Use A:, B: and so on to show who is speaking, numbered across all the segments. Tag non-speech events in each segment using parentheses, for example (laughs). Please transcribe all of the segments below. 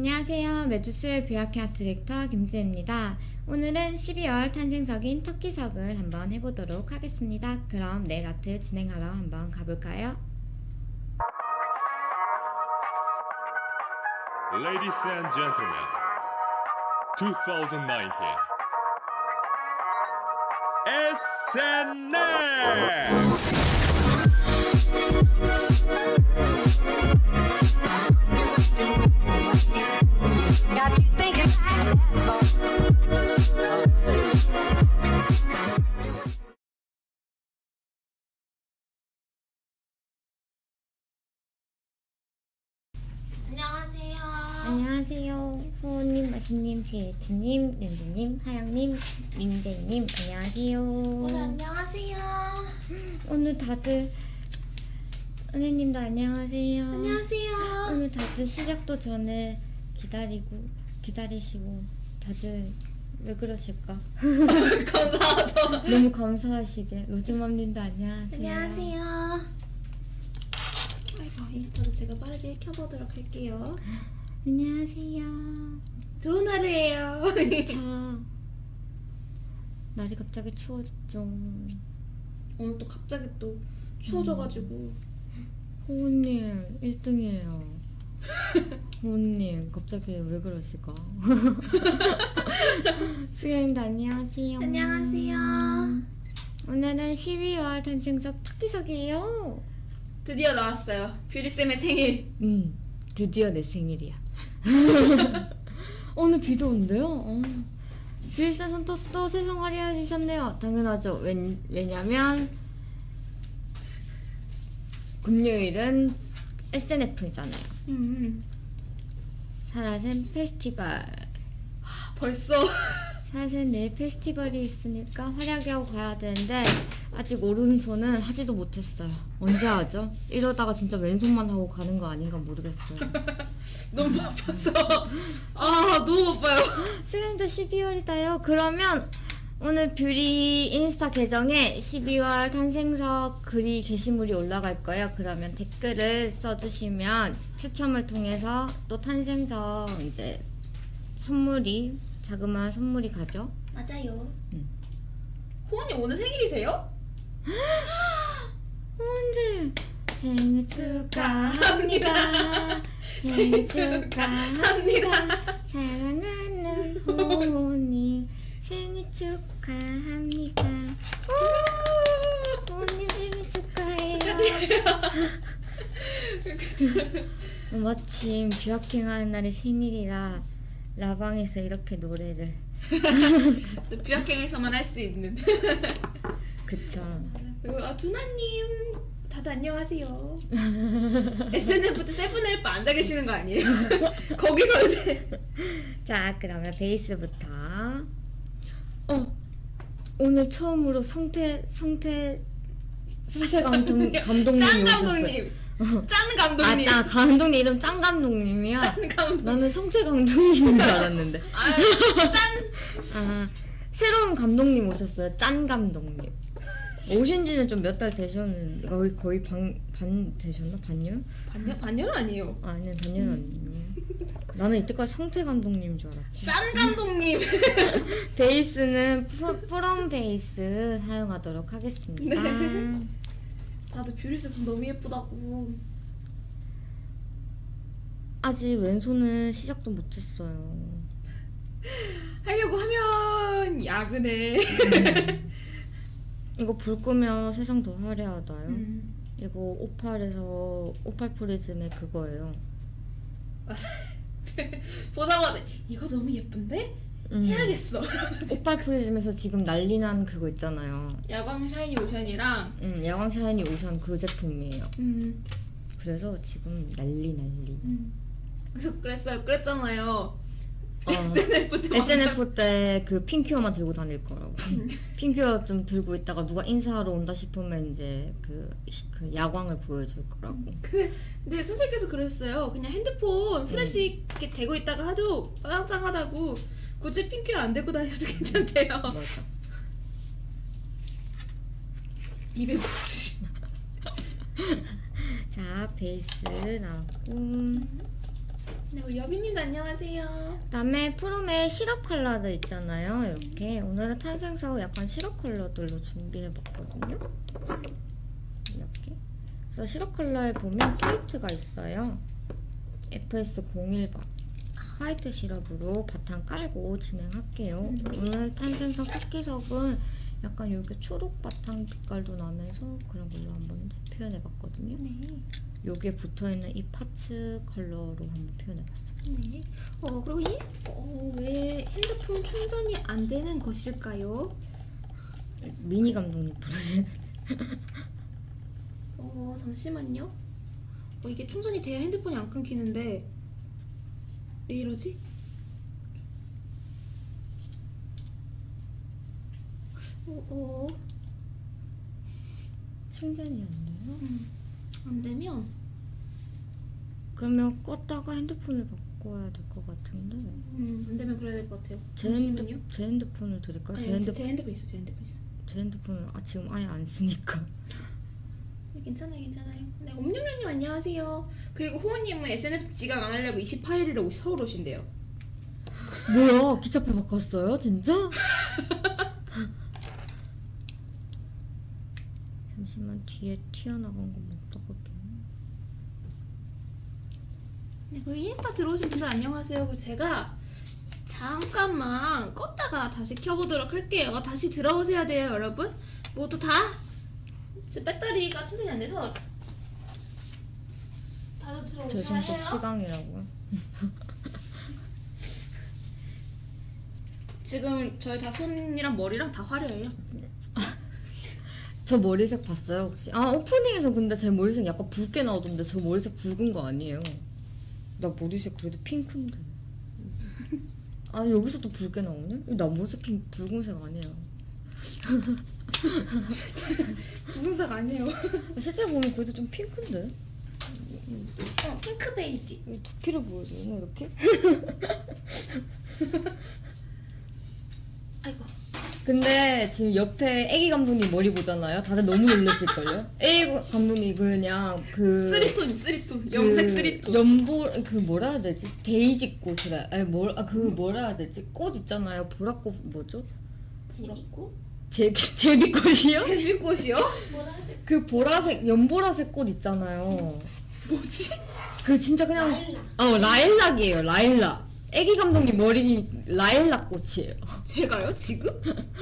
A: 안녕하세요. 매주 수요일 뷰아킹 아트 디렉터 김지혜입니다. 오늘은 12월 탄생석인 터키석을 한번 해보도록 하겠습니다. 그럼 네일 아트 진행하러 한번 가볼까요?
B: Ladies and gentlemen, 2019
C: SNF!
D: 안녕하세요.
A: 안녕하세요. 호호님, 마신님, 제이트님, 렌즈님, 하영님, 민재님, 안녕하세요.
D: 오늘 안녕하세요.
A: 오늘 다들 은혜님도 안녕하세요.
D: 안녕하세요.
A: 오늘 다들 시작도 전에 기다리고 기다리시고 다들 왜 그러실까? (laughs)
D: 감사하죠.
A: 너무 감사하시게 로즈맘님도 안녕하세요.
D: 안녕하세요. 아이고 인스타도 제가 빠르게 켜보도록 할게요.
A: 안녕하세요.
D: 좋은 하루예요.
A: 자 날이 갑자기 추워졌죠.
D: 오늘 또 갑자기 또 추워져가지고
A: 호우님 1등이에요. (laughs) 호우님 갑자기 왜 그러실까? (laughs) 수영님도 안녕하세요.
D: 안녕하세요.
A: 오늘은 12월 탄생석 특기석이에요.
D: 드디어 나왔어요. 뷰리 쌤의 생일.
A: 음, 드디어 내 생일이야. (laughs) 오늘 비도 온대요. 어. 또, 또 세상 화려해지셨네요. 당연하죠. 왜, 왜냐면 금요일은 SNF잖아요.
D: 음,
A: 사라센 페스티벌.
D: 벌써 (laughs)
A: 사라센 네일 페스티벌이 있으니까 화려하게 하고 가야 되는데 아직 오른손은 하지도 못했어요. 언제 하죠? 이러다가 진짜 왼손만 하고 가는 거 아닌가 모르겠어요. (laughs)
D: 너무 바빠서 아 너무 바빠요. (laughs)
A: 지금도 12월이다요. 그러면 오늘 뷰리 인스타 계정에 12월 탄생석 글이 게시물이 올라갈 거예요. 그러면 댓글을 써주시면 추첨을 통해서 또 탄생석 이제 선물이 자그마한 선물이 가죠.
D: 맞아요.
A: 음.
D: 호원님 오늘 생일이세요? (gasps)
A: 언제 생일 축하합니다. (laughs) 생일 축하합니다. 사랑하는 호님 생일 축하합니다. 오, 호님 생일 축하해요. 어, (laughs) 마침 뷰아킹 하는 날이 생일이라 라방에서 이렇게 노래를 (laughs)
D: 또 뷰아킹에서만 할 수 있는. (laughs)
A: 그쵸.
D: 그리고 아 두나님 다들 안녕하세요. SNF부터 세븐헬프 앉아 계시는 거 아니에요? 거기서 이제
A: 자 그러면 베이스부터 어 오늘 처음으로 성태 성태 성태 감독 감독님이
D: 짠
A: 오셨어요.
D: 감독님, 짠 감독님,
A: 아 짠 감독님 이름 짠 감독님이야.
D: 짠 감독.
A: 나는 성태 감독님인 줄 알았는데.
D: 아, 짠.
A: 아 새로운 감독님 오셨어요. 짠 감독님. 오신 지는 좀 몇 달 되셨는데 거의 거의 반, 반 되셨나 반년?
D: 반년 반년 아니에요.
A: 아, 아니 반년 아니에요. 나는 이때까지 성태 감독님인 줄 알았지.
D: 짠 감독님. (laughs)
A: 베이스는 프, 프롬 베이스 사용하도록 하겠습니다.
D: 다들 뷰리스 좀 너무 예쁘다고.
A: 아직 왼손은 시작도 못했어요.
D: 하려고 하면 야근해. (laughs)
A: 이거 불 끄면 세상 더 화려하다요.
D: 음.
A: 이거 오팔에서 오팔 프리즘의 그거예요.
D: 보자마자 이거 너무 예쁜데
A: 음.
D: 해야겠어.
A: 오팔 프리즘에서 지금 난리난 그거 있잖아요.
D: 야광 샤이니 오션이랑
A: 음, 야광 샤이니 오션 그 제품이에요.
D: 음,
A: 그래서 지금 난리 난리.
D: 음. 그래서 그랬어요. 그랬잖아요.
A: 어.
D: SNF 때 (laughs)
A: SNF 때그 pin cure만 들고 다닐 거라고. (laughs) pin cure 좀 들고 있다가 누가 인사하러 온다 싶으면 이제 그, 그 야광을 보여줄 거라고.
D: 근데, 근데 선생님께서 그랬어요. 그냥 핸드폰 플래시 이렇게 대고 있다가 하도 짱짱하다고 굳이 핑크 안 대고 다녀도 괜찮대요.
A: 맞아.
D: 250. (laughs)
A: 자, 베이스 나왔고.
D: 네, 여빈님도 안녕하세요.
A: 그다음에 프롬의 시럽 컬러들 있잖아요. 이렇게 오늘은 탄생석 약간 시럽 컬러들로 준비해봤거든요. 이렇게. 그래서 시럽 컬러에 보면 화이트가 있어요. FS01번 화이트 시럽으로 바탕 깔고 진행할게요. 오늘 탄생석 토끼석은 약간 이렇게 초록 바탕 빛깔도 나면서 그런 걸로 한번 표현해봤거든요.
D: 네.
A: 여기에 붙어있는 이 파츠 컬러로 한번 표현해봤어요.
D: 네. 어, 그리고 이, 어, 왜 핸드폰 충전이 안 되는 것일까요?
A: 미니 감독님 부르시는
D: 어, 잠시만요. 어, 이게 충전이 돼야 핸드폰이 안 끊기는데 왜 이러지? 어, 어,
A: 충전이 안 돼요?
D: 안 되면
A: 그러면 껐다가 핸드폰을 바꿔야 될 것 같은데
D: 음, 안 되면 그래야 될 것 같아요.
A: 제,
D: 잠시만요.
A: 핸드, 제 핸드폰을 드릴까요?
D: 아니,
A: 제,
D: 제,
A: 핸드,
D: 제 핸드폰 있어, 제 핸드폰 있어.
A: 제 핸드폰은 아, 지금 아예 안 쓰니까
D: 네, 괜찮아요, 괜찮아요. 네, 옴뇸뇸님 안녕하세요. 그리고 호우님은 SNF 지각 안 하려고 28일이라고 서울 오신대요.
A: 뭐야 기차표 바꿨어요 진짜? (laughs) 잠시만 뒤에 튀어나간 거못 닦을게
D: 네, 그리고 인스타 들어오신 분들 안녕하세요. 제가 잠깐만 껐다가 다시 켜보도록 할게요. 다시 들어오셔야 돼요, 여러분. 모두 다. 제 배터리가 충전이 안 돼서 다들
A: 제
D: 들어오셔야
A: 손톱
D: 해요.
A: 시강이라고요 (laughs)
D: 지금 저희 다 손이랑 머리랑 다 화려해요. (laughs)
A: 저 머리색 봤어요 혹시? 아 오프닝에서 근데 제 머리색 약간 붉게 나오던데 저 머리색 붉은 거 아니에요 나 머리색 그래도 핑크인데 (laughs) 아 여기서도 붉게 나오네? 나 머리색 핑 붉은색 아니에요 (laughs)
D: 부분석 아니에요. (laughs)
A: 실제로 보면 그래도 좀 핑크인데
D: 어, 핑크 베이지.
A: 이 두피를 보여주나 이렇게?
D: 아이고.
A: 근데 지금 옆에 애기 감독님 머리 보잖아요 다들 너무 놀라실걸요? 애기 감독님 그냥 그
D: 쓰리톤, three tone.
A: 그
D: 염색 three tone.
A: 연보 그 뭐라 해야 되지? 데이지 꽃이라 아니 뭘아그 뭐라 해야 되지? 꽃 있잖아요 보라꽃 뭐죠?
D: 부럽고.
A: 제비 제비꽃이요? (laughs)
D: 제비꽃이요? 보라색.
A: 그 보라색 연보라색 꽃 있잖아요.
D: 뭐지?
A: 그 진짜 그냥 어 라일락이에요 라일락. 애기 감독님 머리 라일락 꽃이에요.
D: 제가요? 지금?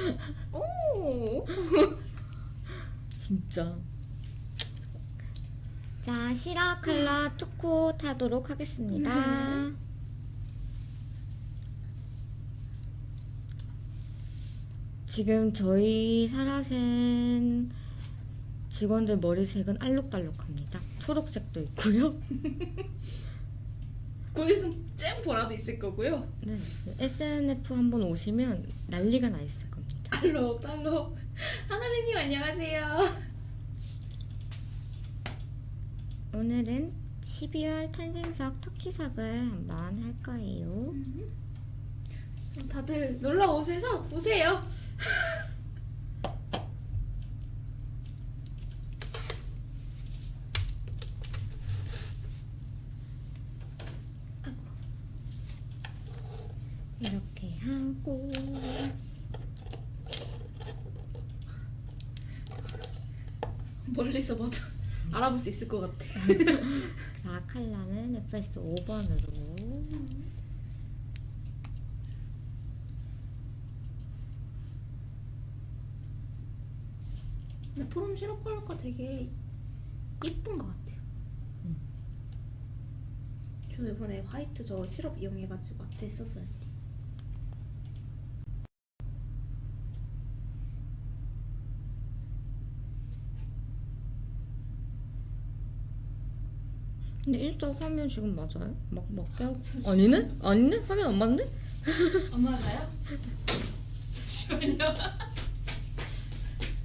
D: (laughs) 오.
A: 진짜. 자 시라 컬러 투코 타도록 하겠습니다. 지금 저희 사라센 직원들 머리색은 알록달록합니다. 초록색도 있고요. (laughs)
D: 곧 있으면 쨍 보라도 있을 거고요.
A: 네, SNF 한번 오시면 난리가 나 있을 겁니다.
D: 알록 알록. 하나배님 안녕하세요.
A: 오늘은 12월 탄생석 터키석을 한번 할 거예요.
D: 다들 놀러 오셔서 보세요. (laughs)
A: 이렇게 하고
D: 멀리서 봐도 (laughs) 알아볼 수 있을 것 같아. (laughs)
A: 자 컬러는 FS 5번으로
D: 근데 포럼 시럽 컬러가 되게 예쁜 것 같아요. 저 이번에 화이트 저 시럽 이용해가지고 아트에 썼어요.
A: 근데 인스타 화면 지금 맞아요? 막 하고
D: 잠시만요.
A: 아니네? 아니네? 화면 안 맞네? (laughs)
D: 엄마가요? 잠시만요.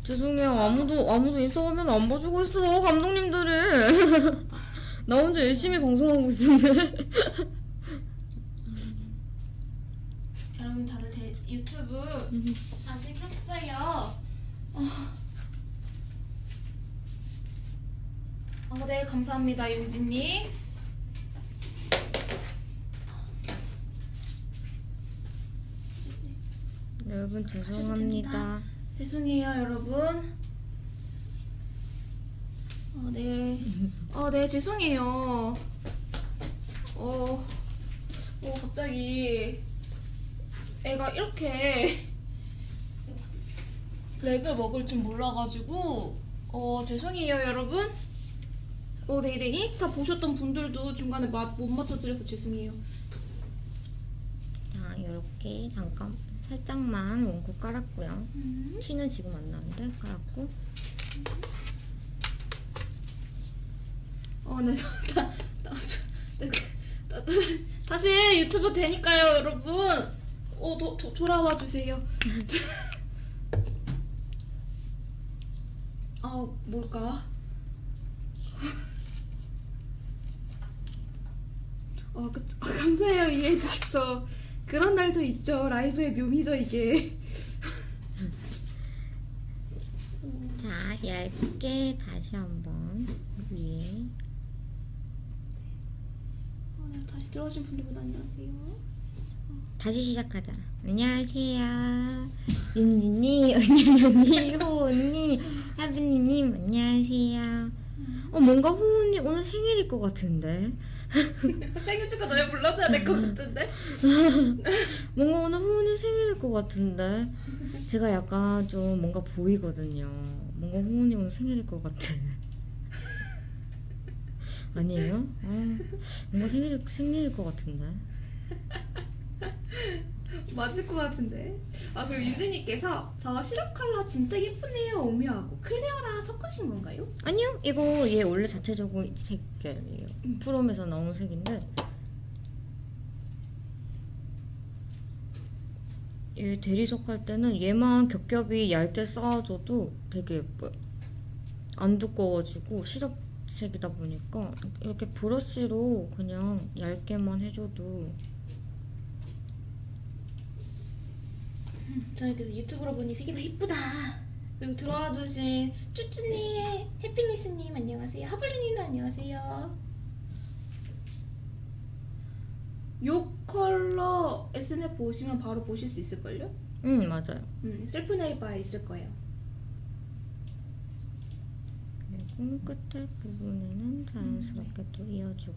A: 죄송해요 아무도 아무도 인스타 화면 안 봐주고 있어 감독님들이 (laughs) 나 혼자 열심히 방송하고 있는데 (laughs)
D: 여러분 다들 대, 유튜브 다시 켰어요. 어. 감사합니다, 윤지님.
A: 네, 여러분 아, 죄송합니다.
D: 죄송해요, 여러분. 어, 네. 어, 네, 죄송해요. 어, 어, 갑자기 애가 이렇게 렉을 먹을 줄 몰라가지고, 어, 죄송해요, 여러분. 어, 네, 네, 인스타 보셨던 분들도 중간에 맛 못 맞춰드려서 죄송해요.
A: 자 이렇게 잠깐 살짝만 원고 깔았고요.
D: 음.
A: 티는 지금 안 나는데 깔았고
D: 어, 네, (laughs) 다, 다, 다, 다시 유튜브 되니까요, 여러분. 어, 도, 도, 돌아와 주세요. (laughs) 아, 뭘까? 어, 그, 아, 감사해요, 이해해 주셔서. 그런 날도 있죠. 라이브의 묘미죠, 이게. (laughs)
A: 자 얇게 다시 한번 위에
D: 어, 네, 다시 들어오신 분들분 안녕하세요.
A: 다시 시작하자. 안녕하세요. 윤지님, 은현언니, 호언니, 하빈이님 안녕하세요. 어 뭔가 호언니 오늘 생일일 것 같은데. (laughs)
D: 생일 축하 노래 불러줘야 될 것 같은데? (laughs)
A: 뭔가 오늘 호은이 생일일 것 같은데 제가 약간 좀 뭔가 보이거든요. 뭔가 호은이 오늘 생일일 것 같아. (laughs) 아니에요? 어, 뭔가 생일 생일일 것 같은데.
D: 맞을 것 같은데. 아, 그리고 유진님께서 저 시럽 컬러 진짜 예쁘네요. 오묘하고 클리어랑 섞으신 건가요?
A: 아니요, 이거 얘 원래 자체적으로 색깔이에요. 프롬에서 나온 색인데 얘 대리석 할 때는 얘만 겹겹이 얇게 쌓아줘도 되게 예뻐요. 안 두꺼워지고 시럽 색이다 보니까 이렇게 브러쉬로 그냥 얇게만 해줘도
D: 저는 그래서 유튜브로 보니 색이 더 이쁘다. 그리고 들어와 주신 쭈쭈님, 해피니스님 안녕하세요. 하블리님도 안녕하세요. 요 컬러 SNF 보시면 바로 보실 수 있을걸요?
A: 응 맞아요.
D: 음, 셀프 네이버에 있을 거예요.
A: 그리고 끝에 부분에는 자연스럽게 또 이어주고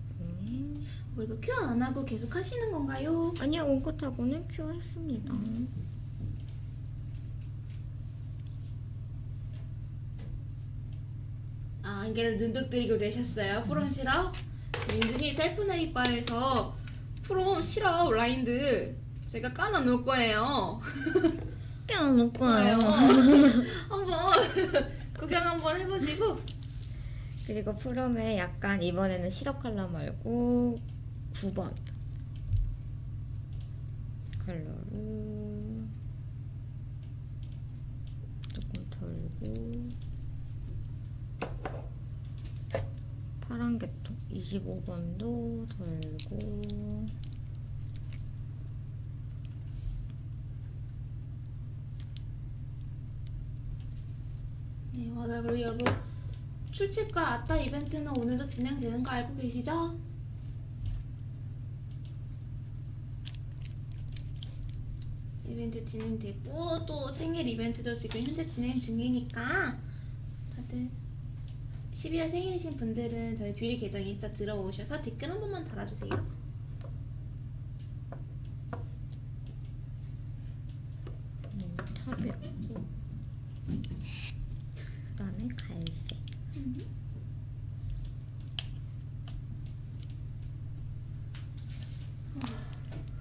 D: 뭐 이거 큐안 하고 계속 하시는 건가요?
A: 아니요 원컷하고는 큐어했습니다.
D: 아, 안개를 눈독 들이고 내셨어요. 프롬 시럽. 민준이 셀프 네이버에서 프롬 시럽 라인들 제가 깔아 놓을 거예요. (laughs)
A: 껴놓을 거예요. (laughs)
D: 한번 (laughs) 구경 한번 해보시고
A: 그리고 프롬에 약간 이번에는 시럽 컬러 말고 9번 컬러로 조금 덜고 계통 25번도 덜고
D: 네 맞아요. 그리고 여러분 출첵과 아따 이벤트는 오늘도 진행되는 거 알고 계시죠? 이벤트 진행되고 또 생일 이벤트도 지금 현재 진행 중이니까 다들 12월 생일이신 분들은 저희 뷰리 계정 인스타 들어오셔서 댓글 한 번만 달아주세요.
A: 음, 그다음에 갈색.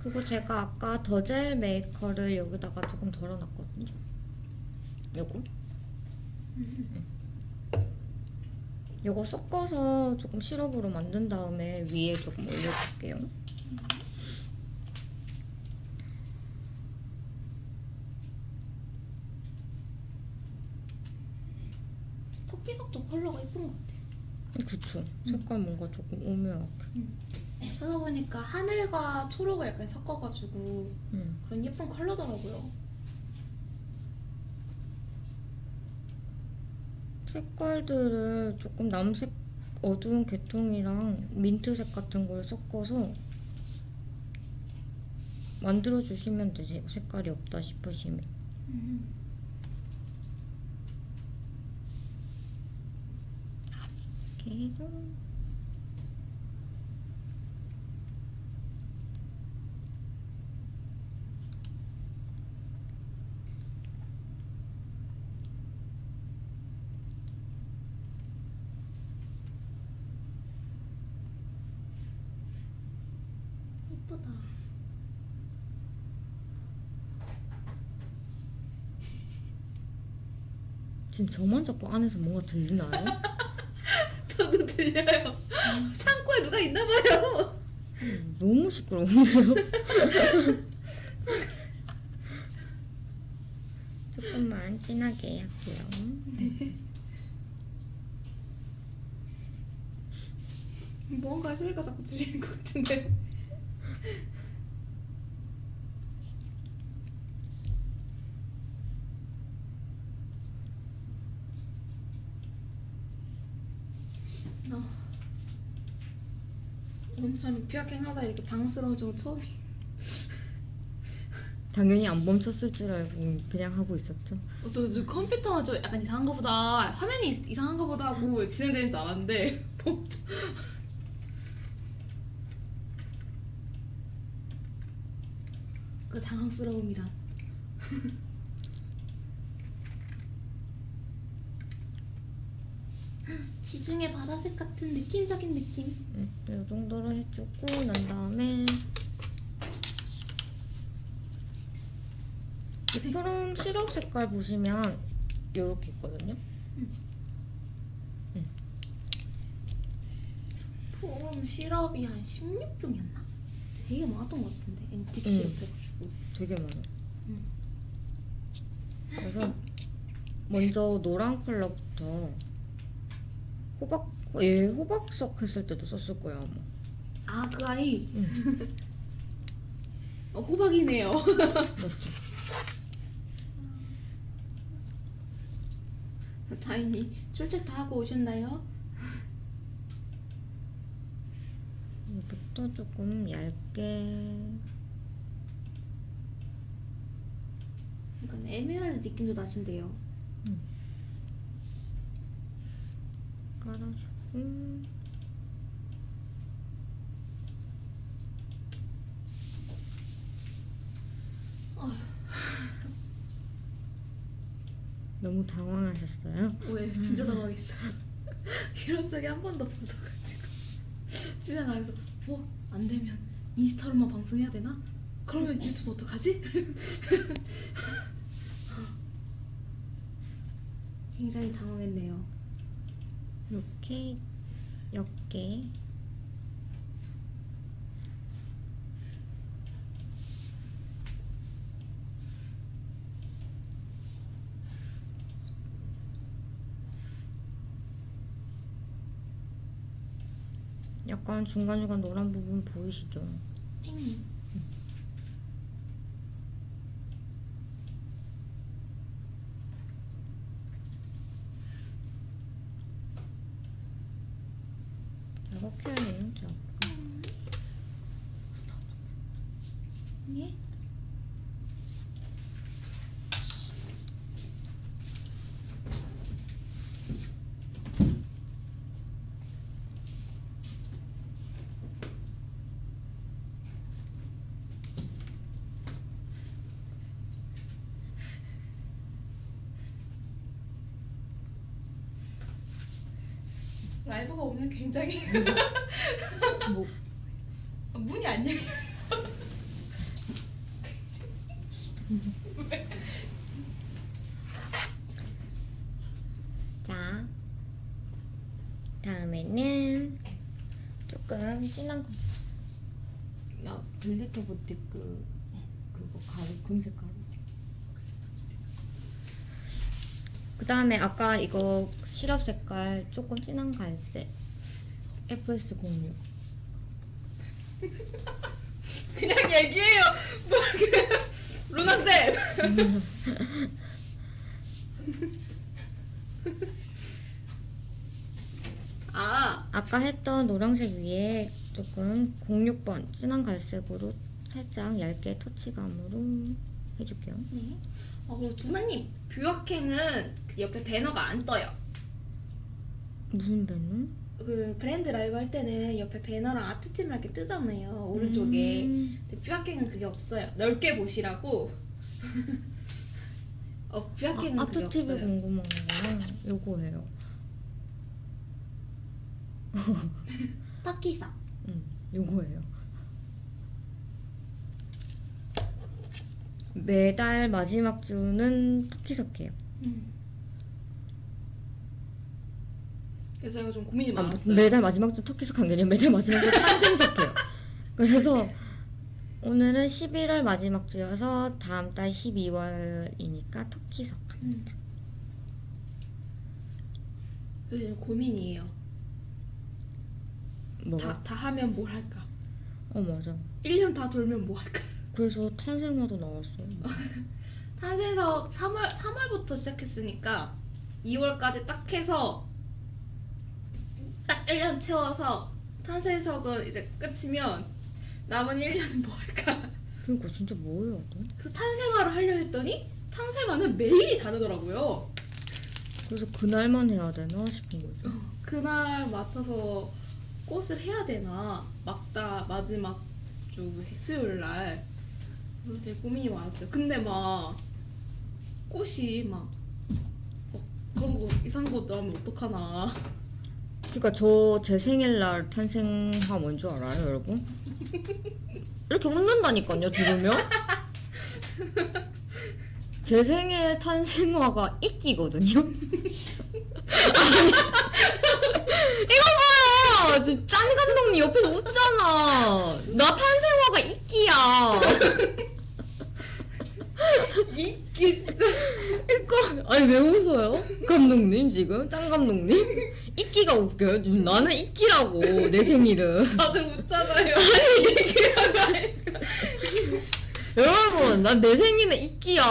A: 그리고 제가 아까 더젤 메이커를 여기다가 조금 덜어놨거든요. 요거? 음. 요거 섞어서 조금 시럽으로 만든 다음에 위에 조금 올려줄게요
D: 토끼석도 컬러가 예쁜 것 같아요.
A: 그쵸 색깔 뭔가 조금 오묘하게
D: 찾아보니까 하늘과 초록을 약간 섞어가지고
A: 음.
D: 그런 예쁜 컬러더라고요.
A: 색깔들을 조금 남색 어두운 계통이랑 민트색 같은 걸 섞어서 만들어 주시면 되세요. 색깔이 없다 싶으시면. 이렇게
D: 이쁘다.
A: 지금 저만 자꾸 안에서 뭔가 들리나요? (laughs)
D: 저도 들려요. 창고에 누가 있나 봐요.
A: 너무 시끄러운데요? (laughs) 조금만 진하게 할게요.
D: 뭔가 소리가 자꾸 들리는 것 같은데. 어. 오늘 참 비학행하다 이렇게 당황스러운 적은 처음이. (laughs)
A: 당연히 안 멈췄을 줄 알고 그냥 하고 있었죠.
D: 어, 저, 저 컴퓨터만 좀 약간 이상한 거보다 화면이 이상한 거보다 하고 진행되는 줄 알았는데 (laughs) 멈춰. (laughs) 그 당황스러움이란 지중해 바다색 같은 느낌적인 느낌
A: 음, 이 정도로 해주고 난 다음에 이 푸른 시럽 색깔 보시면 이렇게 있거든요.
D: 폼 시럽이 한 16종이었나? 되게 많았던 것 같은데
A: 응.
D: 시럽 해가지고
A: 되게 많아요.
D: 음.
A: 그래서 먼저 노란 컬러부터 호박 예 호박석 했을 때도 썼을 거예요 아마.
D: 아 그 아이 어, 호박이네요
A: 맞죠? (laughs)
D: 다인이 출첵 다 하고 오셨나요?
A: 이부터 조금 얇게
D: 약간 에메랄드 느낌도 나신데요
A: 깔아주고. (laughs) 너무 당황하셨어요?
D: 왜? 진짜 당황했어요. (laughs) 이런 적이 한 번도 없어서가지고. (laughs) 진짜 나에서 뭐 안 되면 인스타로만 방송해야 되나? 그러면 유튜브 어떡하지? 굉장히 당황했네요
A: 이렇게 옅게 약간 중간중간 노란 부분 보이시죠?
D: 팽
A: 이렇게는 좀
D: 예? 오면 굉장히 (laughs)
A: 뭐
D: 문이 안 열려.
A: 자, 다음에는 조금 진한 거. 야, 글리터 부티 그 그거 가루 금색 가루. 그 다음에 아까 이거 시럽 색깔 조금 진한 갈색 FS06 (laughs)
D: 그냥 얘기해요. 뭐 루나 쌤. (laughs) 아,
A: 아까 했던 노란색 위에 조금 06번 진한 갈색으로 살짝 얇게 터치감으로 해줄게요.
D: 네. 어, 그리고 준하님 뷰아킹은 그 옆에 배너가 안 떠요.
A: 무슨 배너?
D: 그 브랜드 라이브 할 때는 옆에 배너랑 아트팀 이렇게 뜨잖아요. 오른쪽에.
A: 음.
D: 근데 뷰아킹은 그게 없어요. 넓게 보시라고. (laughs) 어, 뷰아킹은
A: 아,
D: 그게
A: 아트 TV
D: 없어요.
A: 궁금한 거는 요거예요. (laughs)
D: 터키석.
A: 음, 요거예요. 매달 마지막 주는 터키석해요.
D: 그래서 제가 좀 고민이
A: 아,
D: 많았어요.
A: 매달 마지막 주게 아니라 매달 마지막 주 탄생석해요. (laughs) 그래서 오늘은 11월 마지막 주여서 다음 달 12월이니까 터키석 합니다.
D: 그래서 지금 고민이에요.
A: 뭐가?
D: 다, 다 하면 뭘 할까?
A: 어 맞아.
D: 1년 다 돌면 뭐 할까? (laughs)
A: 그래서 탄생화도 나왔어.
D: 탄생석 3월 3월부터 시작했으니까 2월까지 딱 해서 딱 1년 채워서 탄생석은 이제 끝이면 남은 1년은 뭐 할까?
A: 그러니까 진짜 뭐예요? 또?
D: 그래서 탄생화를 하려 했더니 탄생화는 매일이 다르더라고요.
A: 그래서 그날만 해야 되나 싶은 거죠.
D: 그날 맞춰서 꽃을 해야 되나 막다 마지막 주 수요일 날 그래서 되게 고민이 많았어요. 근데 막 꽃이 막 어, 그런 거 이상한 거 나오면 어떡하나.
A: 그러니까 저 제 생일날 탄생화 뭔줄 알아요, 여러분? 이렇게 웃는다니까요, 들으면. 제 생일 탄생화가 이끼거든요. 아니, 이거 봐요, 저짠 감독님 옆에서 웃잖아. 나 탄생화가 이끼야.
D: 이게 진짜
A: 이거 아니 왜 웃어요? 감독님 지금 짠 감독님 이끼가 웃겨요. 나는 이끼라고 내 생일은. (laughs)
D: 다들 웃잖아요.
A: 여러분, 난 내 생일은 이끼야.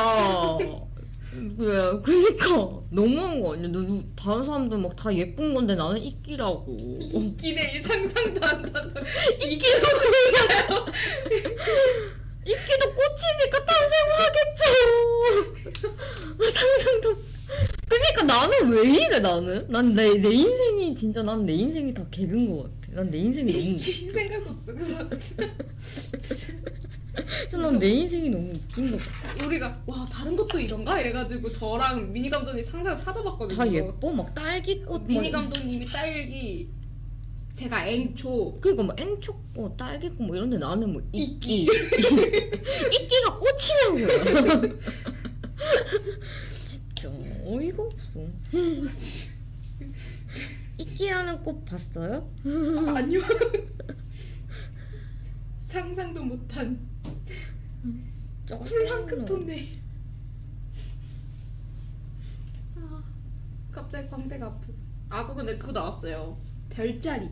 A: 그래, 그니까 너무한 거 아니야? 다른 사람들 막 다 예쁜 건데 나는 이끼라고.
D: 이기네 이 상상도 안 나는
A: 이끼 소리가요. 이끼도 꽃이니까 탄생하겠죠. 상상도. 그니까 나는 왜 이래 나는? 난 내 내 인생이 진짜 난 내 인생이 다 개근 거 같아. 난 내 인생이 너무
D: 생각 없어. 그래서
A: 진짜 난내 인생이 너무 웃긴 거 같아.
D: 우리가 와 다른 것도 이런가 이래가지고 저랑 미니 감독님 상상 찾아봤거든요.
A: 다 예뻐 막 딸기꽃
D: 미니
A: 막
D: 감독님이 딸기, 제가 앵초.
A: 그니까 뭐 앵초꽃, 딸기꽃 뭐 이런데 나는 뭐 이끼 (laughs) 이끼가 꽃이냐고요 진짜 (laughs) 어이가 없어 (laughs) 이끼라는 꽃 봤어요?
D: 아, 아니요. (laughs) 상상도 못한 플랑크톤네. 아, 갑자기 광대가 아프. 아, 근데 그거 나왔어요. 별자리.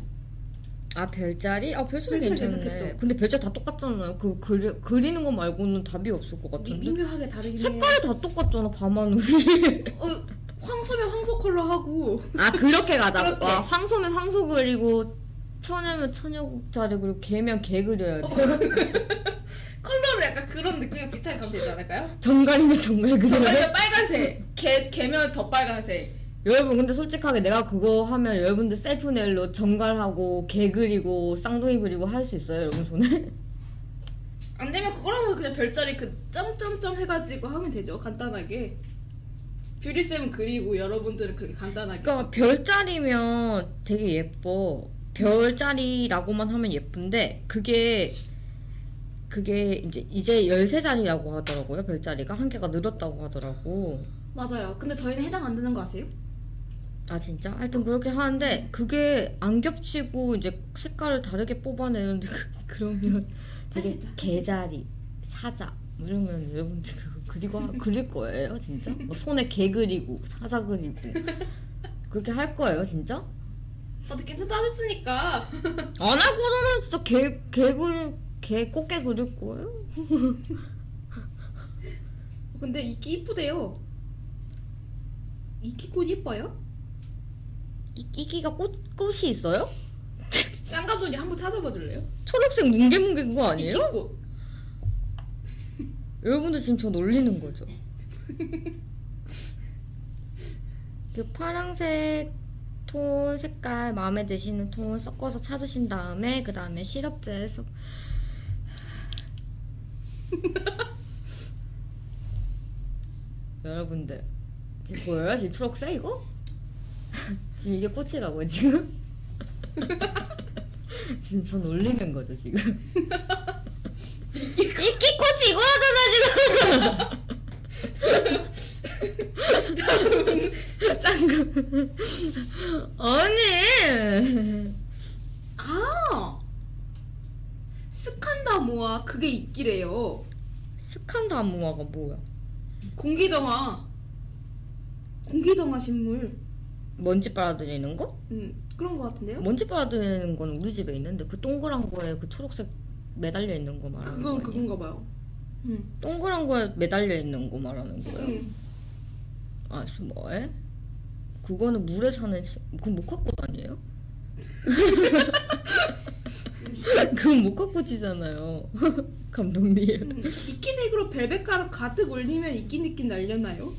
A: 아 별자리? 아 별자리
D: 별자리
A: 괜찮네
D: 괜찮겠죠?
A: 근데 별자리 다 똑같잖아요 그 그리, 그리는 거 말고는 답이 없을 것
D: 미,
A: 같은데
D: 미 묘하게 다르긴 해.
A: 색깔이 다 똑같잖아 밤하늘이 (laughs)
D: 어, 황소면 황소 컬러 하고
A: 아 그렇게 가자고
D: 그렇게.
A: 와, 황소면 황소 그리고 처녀면 처녀국자리 그리고 게면 게 그려야지 (laughs)
D: 컬러를 약간 그런 느낌이랑 비슷하게 가면 되지 않을까요?
A: 전갈이면 전갈 그려야
D: 전갈면 빨간색, 게 게면 더 빨간색.
A: 여러분 근데 솔직하게 내가 그거 하면 여러분들 셀프 네일로 전갈하고 게 그리고 쌍둥이 그리고 할 수 있어요 여러분 손에? (laughs)
D: 안 되면 그거라면 그냥 별자리 그 점점점 해가지고 하면 되죠 간단하게. 뷰리 쌤은 그리고 여러분들은 그렇게 간단하게.
A: 그러니까 별자리면 되게 예뻐 별자리라고만 하면 예쁜데 그게 그게 이제 이제 13자리라고 하더라고요 별자리가 한 개가 늘었다고 하더라고
D: 맞아요. 근데 저희는 해당 안 되는 거 아세요?
A: 아 진짜? 하여튼 그렇게 하는데 그게 안 겹치고 이제 색깔을 다르게 뽑아내는데 그, 그러면 되게 개자리, 사자 뭐 이러면 여러분들 그리고 하- 그릴 거예요 진짜? 뭐 손에 개 그리고 사자 그리고 그렇게 할 거예요 진짜?
D: 어떻게 괜찮다 하셨으니까.
A: 안할 거잖아 진짜 개, 개 그릴 개 꽃게 그릴 거예요?
D: 근데 이끼 이쁘대요. 이끼 꽃 이뻐요?
A: 이, 이끼가 꽃, 꽃이 있어요? (laughs)
D: 짱감독님 한번 찾아봐 줄래요?
A: 초록색 뭉게뭉게 그거 아니에요?
D: 이끼 꽃. (laughs)
A: 여러분들 지금 저 놀리는 거죠? (laughs) 그 파랑색 톤 색깔 마음에 드시는 톤 섞어서 찾으신 다음에 그 다음에 시럽제 섞 여러분들 지금 보여요? 지금 초록색 이거? (laughs) 지금 이게 꽃이라고요 지금? (laughs) 지금 저 놀리는 거죠 지금? 이끼 꽃이 이거라잖아 지금 짱구 (laughs) 아니
D: 아 스칸다모아 그게 있기래요.
A: 스칸다무아가 뭐야
D: 공기정화. 공기정화 식물.
A: 먼지 빨아들이는 거?
D: 음 그런 거 같은데요?
A: 먼지 빨아들이는 거는 우리 집에 있는데 그 동그란 거에 그 초록색 매달려 있는 거 말하는
D: 그건
A: 거?
D: 그건가 봐요. 음.
A: 동그란 거에 매달려 있는 거 말하는 거예요?
D: 음.
A: 아, 저 뭐해? 그거는 물에 사는 시- 그건 목화꽃 아니에요? (laughs) 그건 목화꽃이잖아요 (laughs) 감독님
D: 음. 이끼색으로 벨벳가루 가득 올리면 이끼 느낌 날려나요?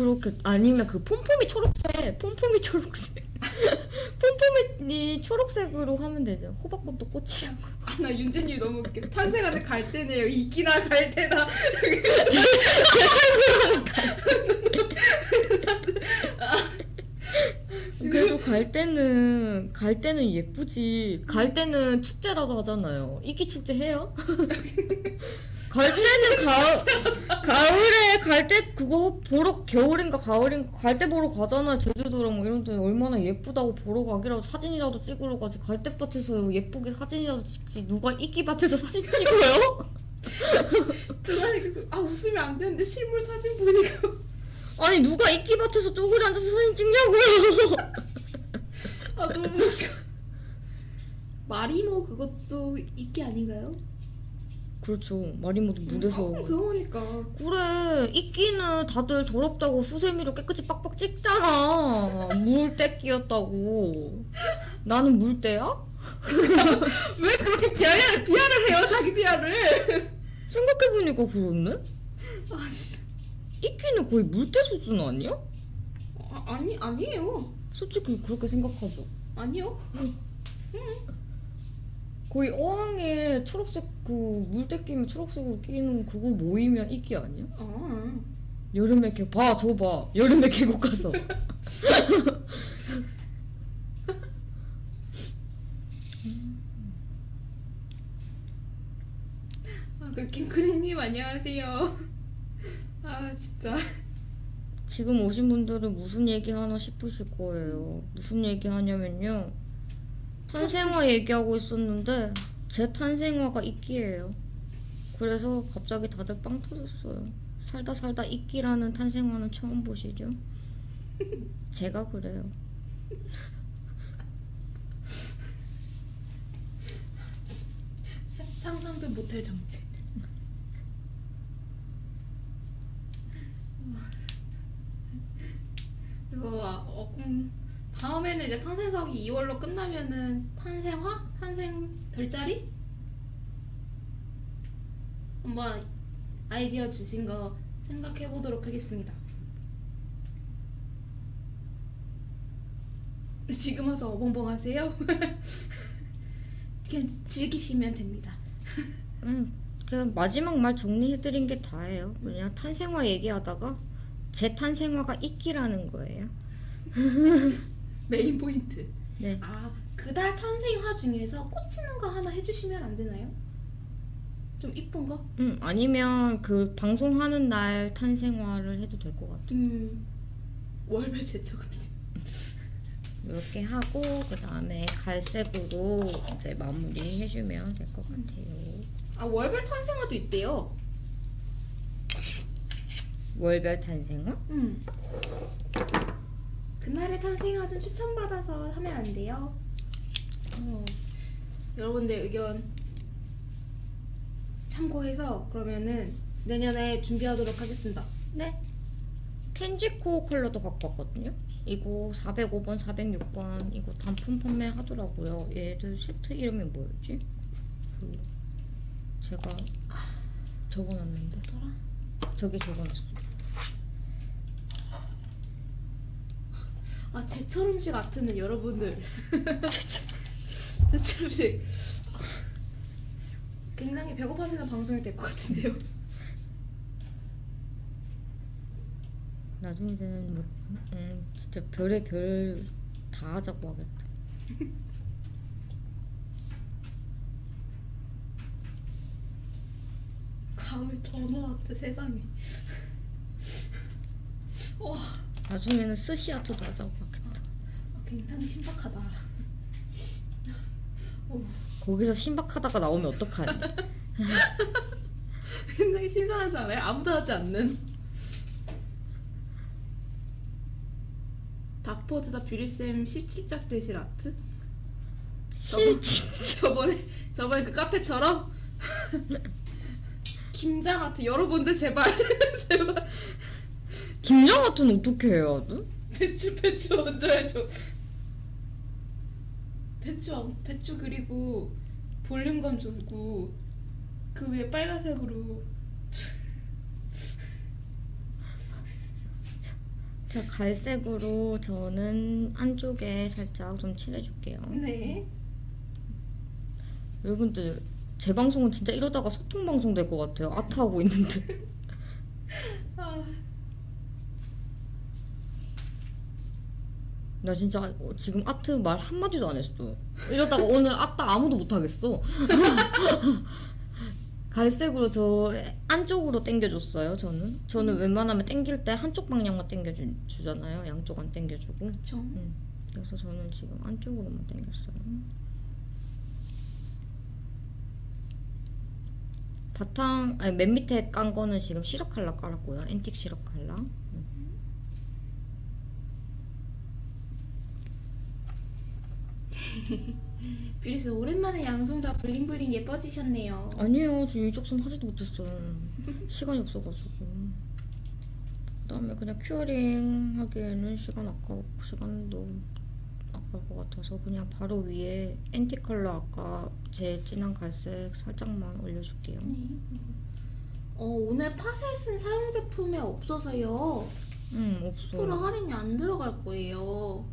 A: 그렇게 아니면 그 폼폼이 초록색 폼폼이 초록색 (laughs) 폼폼이 초록색으로 하면 되죠 호박꽃도 꽃이라고
D: 아나 윤진님 너무 웃겨. 탄생하는 갈대네요. 이끼나 갈대나. (laughs) (laughs)
A: 그래도 갈 때는 갈 때는 예쁘지. 갈 때는 축제라도 하잖아요. 이기 축제 해요? (laughs) 갈 때는 가을 가을에 갈 때 그거 보러 겨울인가 가을인가 갈 때 보러 가잖아요. 제주도랑 뭐 이런 데 얼마나 예쁘다고 보러 가기라도 사진이라도 찍으러 가지. 갈대밭에서 예쁘게 사진이라도 찍지. 누가 이끼 밭에서 사진 찍어요? (laughs)
D: 두 사람이 계속 아 웃으면 안 되는데 실물 사진 보니까
A: 아니 누가 이끼밭에서 쪼그려 앉아서 사진 찍냐고요?
D: 아 너무. 마리모 그것도 이끼 아닌가요?
A: 그렇죠. 마리모도 물에서
D: 어, 그거니까.
A: 그래 이끼는 다들 더럽다고 수세미로 깨끗이 빡빡 찍잖아 물때 끼었다고 나는 물때야? (laughs)
D: 왜 그렇게 비하를 비하를 해요 자기 비하를?
A: 생각해보니까 그렇네
D: 아 진짜.
A: 이끼는 거의 물때 수준 아니야?
D: 아, 아니 아니에요.
A: 솔직히 그렇게 생각하죠
D: 아니요. (laughs)
A: 거의 어항에 초록색 그 물때 끼면 초록색으로 끼는 그거 모이면 이끼 아니야?
D: 아.
A: 여름에 개 봐, 저 봐. 여름에 계곡 가서. (laughs) (laughs)
D: 아, 그 킹크리님 안녕하세요. 아 진짜.
A: 지금 오신 분들은 무슨 얘기 하나 싶으실 거예요. 무슨 얘기 하냐면요. 탄생화 얘기하고 있었는데 제 탄생화가 이끼예요. 그래서 갑자기 다들 빵 터졌어요. 살다 살다 이끼라는 탄생화는 처음 보시죠? (laughs) 제가 그래요.
D: 사- 상상도 못할 정체. 그래서 어, 음, 다음에는 이제 탄생석이 2월로 끝나면은 탄생화, 탄생 별자리 한번 아이디어 주신 거 생각해 보도록 하겠습니다. 지금 와서 어벙벙 하세요? (laughs) 그냥 즐기시면 됩니다.
A: 음, 그냥 마지막 말 정리해드린 게 다예요. 그냥 탄생화 얘기하다가 제 탄생화가 이끼라는 거예요. (laughs)
D: 메인 포인트.
A: 네.
D: 아, 그달 탄생화 중에서 꽂히는 거 하나 해주시면 안 되나요? 좀 이쁜 거?
A: 음, 아니면 그 방송하는 날 탄생화를 해도 될 것 같아요.
D: 음, 월별 제초급식.
A: 이렇게 하고 그 다음에 갈색으로 이제 마무리 해주면 될 것 같아요.
D: 아, 월별 탄생화도 있대요.
A: 월별 탄생화?
D: 음. 그날의 탄생화 좀 추천받아서 하면 안 돼요? 어, 여러분들 의견 참고해서 그러면은 내년에 준비하도록 하겠습니다.
A: 네. 켄지코 컬러도 갖고 왔거든요. 이거 405번, 406번 이거 단품 판매 하더라고요. 얘들 세트 이름이 뭐였지? 그 제가 적어놨는데
D: 뭐더라?
A: 저기 적어놨어.
D: 아 제철 음식 아트는 여러분들 (laughs) 제철 음식 굉장히 배고파지는 방송이 될 것 같은데요.
A: 나중에는 뭐 음, 진짜 별의 별 다 하자고 하겠다.
D: 가을 전어 아트 세상에. (laughs) 와
A: 나중에는 스시 아트도 하자고 하겠다.
D: 굉장히 신박하다. (laughs)
A: 거기서 신박하다가 나오면 어떡하니? (laughs)
D: 굉장히 신선하지 않아요? 아무도 하지 않는. 닥포즈다 뷰리쌤 17작 대실 아트?
A: 실지.
D: 저번에 저번에 그 카페처럼 (laughs) 김장 아트 여러분들 제발 (laughs) 제발
A: 김정 아트는 어떻게 해야 돼?
D: 배추 배추 얹어야죠. 배추 얹- 배추 그리고 볼륨감 주고 그 위에 빨간색으로
A: 자 갈색으로 저는 안쪽에 살짝 좀 칠해줄게요.
D: 네.
A: 여러분들 제 방송은 진짜 이러다가 소통 방송 될 것 같아요. 아트 하고 있는데. (laughs) (laughs)
D: 아,
A: 나 진짜 어, 지금 아트 말 한마디도 안 했어. 이러다가 오늘 아트 아무도 못 하겠어. (laughs) 갈색으로 저 안쪽으로 당겨줬어요. 저는 저는 웬만하면 당길 때 한쪽 방향만 당겨주잖아요. 양쪽 안 당겨주고.
D: 그쵸.
A: 음, 그래서 저는 지금 안쪽으로만 당겼어요. 바탕 아니 맨 밑에 깐 거는 지금 시럽 칼라 깔았고요. 앤틱 시럽 칼라.
D: 뷰리스 오랜만에 양손 다 bling bling 예뻐지셨네요.
A: 아니에요. 저 이쪽 손 하지도 못했어요. (laughs) 시간이 없어가지고. 그다음에 그냥 curing 하기에는 시간 아까 시간도 아까울 것 같아서 그냥 바로 위에 앤틱 컬러 아까 제 진한 갈색 살짝만 올려줄게요.
D: 어, 오늘 쓴 사용 제품이 없어서요. 음10%
A: 없어.
D: 할인이 안 들어갈 거예요.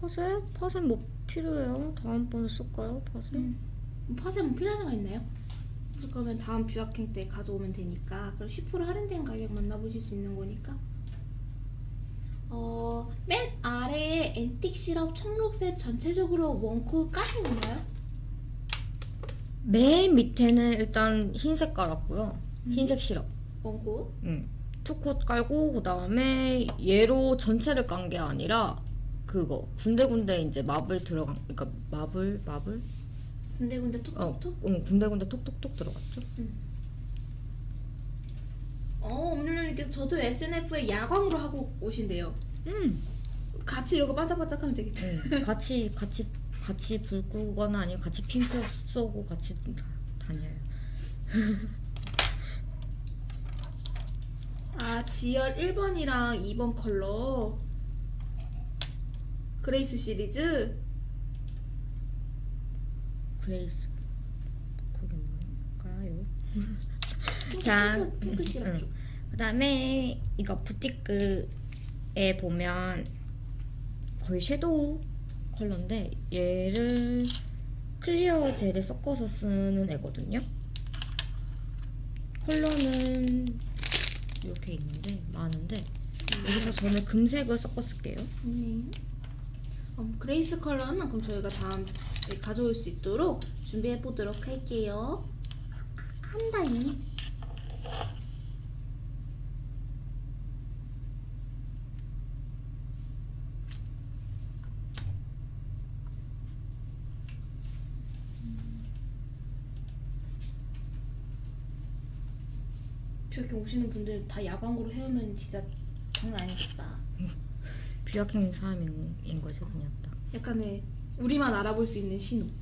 A: 파세? 파세 뭐 필요해요? 다음번에 쓸까요? 파세?
D: 음. 팟에 뭐 필요한 거 있나요? 그러면 다음 뷰학행 때 가져오면 되니까 그럼 10% 할인된 가격 만나보실 수 있는 거니까 어, 맨 아래에 앤틱 시럽 청록색 전체적으로 원코 까신 건가요?
A: 맨 밑에는 일단 흰색 깔았고요. 흰색 시럽.
D: 원코?
A: 응. 투콧 깔고 그 다음에 얘로 전체를 깐 게 아니라 그거 군데군데 이제 마블 들어간 그러니까 마블 마블
D: 군데군데
A: 어,
D: 톡톡톡?
A: 응, 군데군데 톡톡톡 들어갔죠.
D: 어, 엄님님께서 저도 SNF에 야광으로 하고 오신대요.
A: 음.
D: 같이 이러고 반짝반짝하면 되겠죠.
A: 응. 같이 같이 같이 불 끄거나 아니면 같이 핑크 쏘고 같이 다, 다녀요. (laughs)
D: 아, 지열 1번이랑 2번 컬러. 그레이스 시리즈.
A: 그레이스 그게 뭘까요? (laughs)
D: 핑크,
A: 자,
D: 핑크, 핑크 시럽
A: 응.
D: 쪽.
A: 그다음에 이거 부티크에 보면 거의 섀도우 컬러인데 얘를 clear 젤에 섞어서 쓰는 애거든요. 컬러는 이렇게 있는데 많은데 여기서 저는 금색을 섞어 쓸게요.
D: 네. 음, 그레이스 컬러는 그럼 저희가 다음 에 가져올 수 있도록 준비해 보도록 할게요. 한다임. 이렇게 오시는 분들 다 야광으로 해오면 진짜 장난 아니겠다. (laughs)
A: 뷰아킹 사람인 거지 그냥 딱.
D: 약간의 우리만 알아볼 수 있는 신호. (laughs)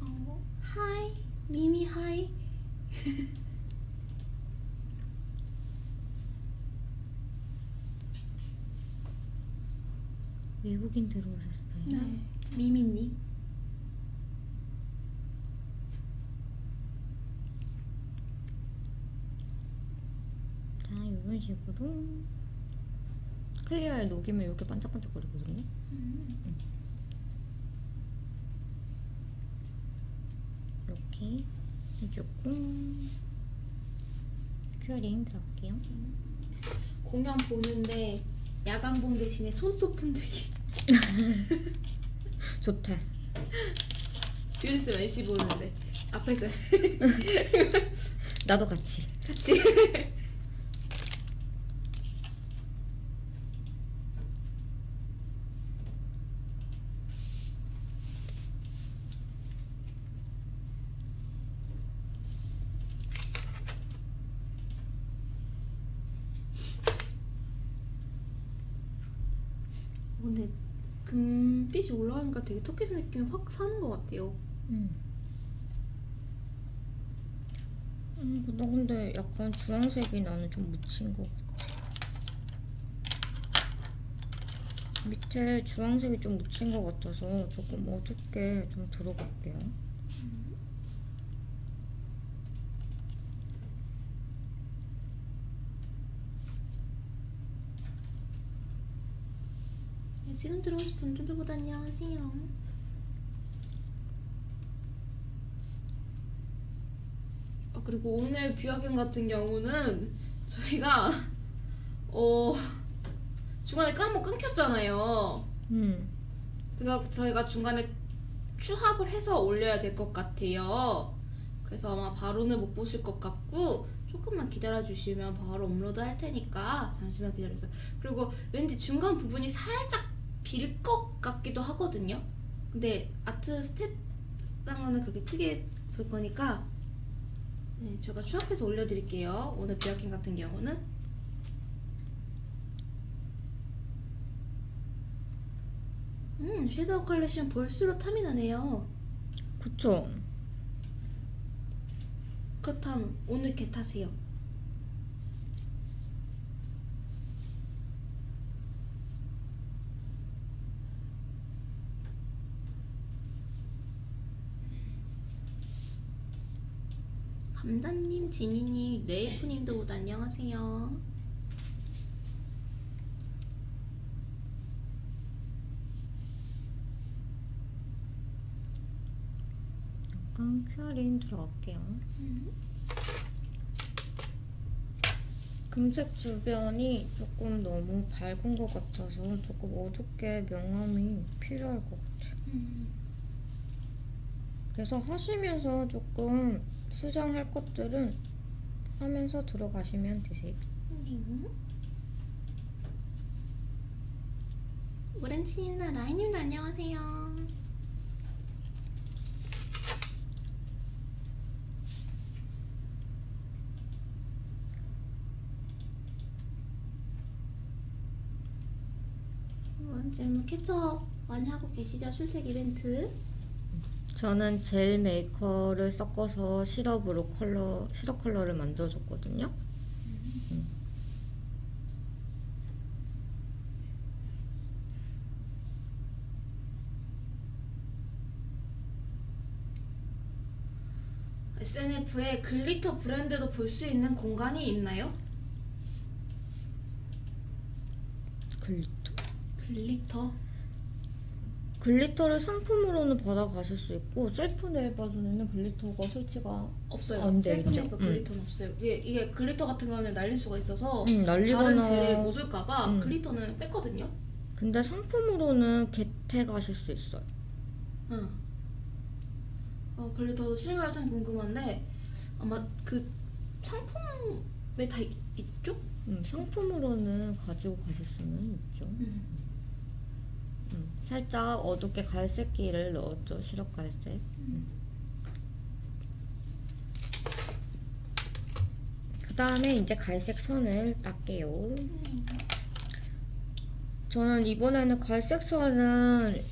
D: 어, hi 미미 hi. (laughs)
A: 외국인 들어오셨어요.
D: 네. 미미님.
A: 이런 식으로 clear에 녹이면 이렇게 반짝반짝거리거든요. 음. 이렇게 해주고 curing 들어갈게요.
D: 공연 보는데 야광봉 대신에 손톱 흔들기. (laughs)
A: 좋다.
D: 뷰리스 멜시 보는데 앞에서 (laughs)
A: 나도 같이.
D: 같이. 근데 금빛이 되게 터키스 느낌이 확 사는 것 같아요.
A: 음. 음, 나 근데 약간 주황색이 나는 좀 묻힌 것 같아. 밑에 주황색이 좀 묻힌 것 같아서 조금 어둡게 좀 들어갈게요.
D: 지금 들어오신 분들도 모두 안녕하세요. 아 그리고 오늘 뷰학연 같은 경우는 저희가 어 중간에 한번 끊겼잖아요.
A: 음,
D: 그래서 저희가 중간에 추합을 해서 올려야 될 것 같아요. 그래서 아마 바로는 못 보실 것 같고 조금만 기다려 주시면 바로 업로드 할 테니까 잠시만 기다려주세요. 그리고 왠지 중간 부분이 살짝 빌 것 같기도 하거든요. 근데 아트 스텝상으로는 그렇게 크게 볼 거니까 네, 제가 추합해서 올려드릴게요. 오늘 비어킹 같은 경우는 음 섀도우 컬렉션 볼수록 탐이 나네요.
A: 그쵸.
D: 그렇다면 오늘 get 하세요. 감다님, 지니님, 네이프님도 모두 안녕하세요.
A: 약간 큐어링 들어갈게요. 금색 주변이 조금 너무 밝은 것 같아서 조금 어둡게 명암이 필요할 것 같아요. 그래서 하시면서 조금 수정할 것들은 하면서 들어가시면 되세요.
D: 오렌지님과 나이님도 안녕하세요. 지금 캡처 많이 하고 계시죠? 출첵 이벤트.
A: 저는 젤 메이커를 섞어서 시럽으로 컬러 시럽 컬러를 만들어줬거든요. 음.
D: SNF에 glitter 브랜드도 볼 수 있는 공간이 있나요?
A: glitter. glitter? glitter를 상품으로는 받아가실 수 있고 셀프 네일 버전에는 glitter가 설치가
D: 없어요.
A: 안 되겠죠.
D: 셀프
A: 음.
D: glitter는 없어요. 이게, 이게 glitter 같은 경우는 날릴 수가 있어서
A: 음,
D: 다른 젤에 묻을까봐
A: 음.
D: glitter는 뺐거든요.
A: 근데 상품으로는 get 해 가실 수 있어요.
D: 응. 어, glitter도 실물 참 궁금한데 아마 그 상품에 다 있, 있죠?
A: 음, 상품으로는 가지고 가실 수는 있죠.
D: 음.
A: 음, 살짝 어둡게 갈색기를 넣었죠. 시럽 갈색. 음. 그 다음에 이제 갈색 선을 닦게요. 저는 이번에는 갈색 선은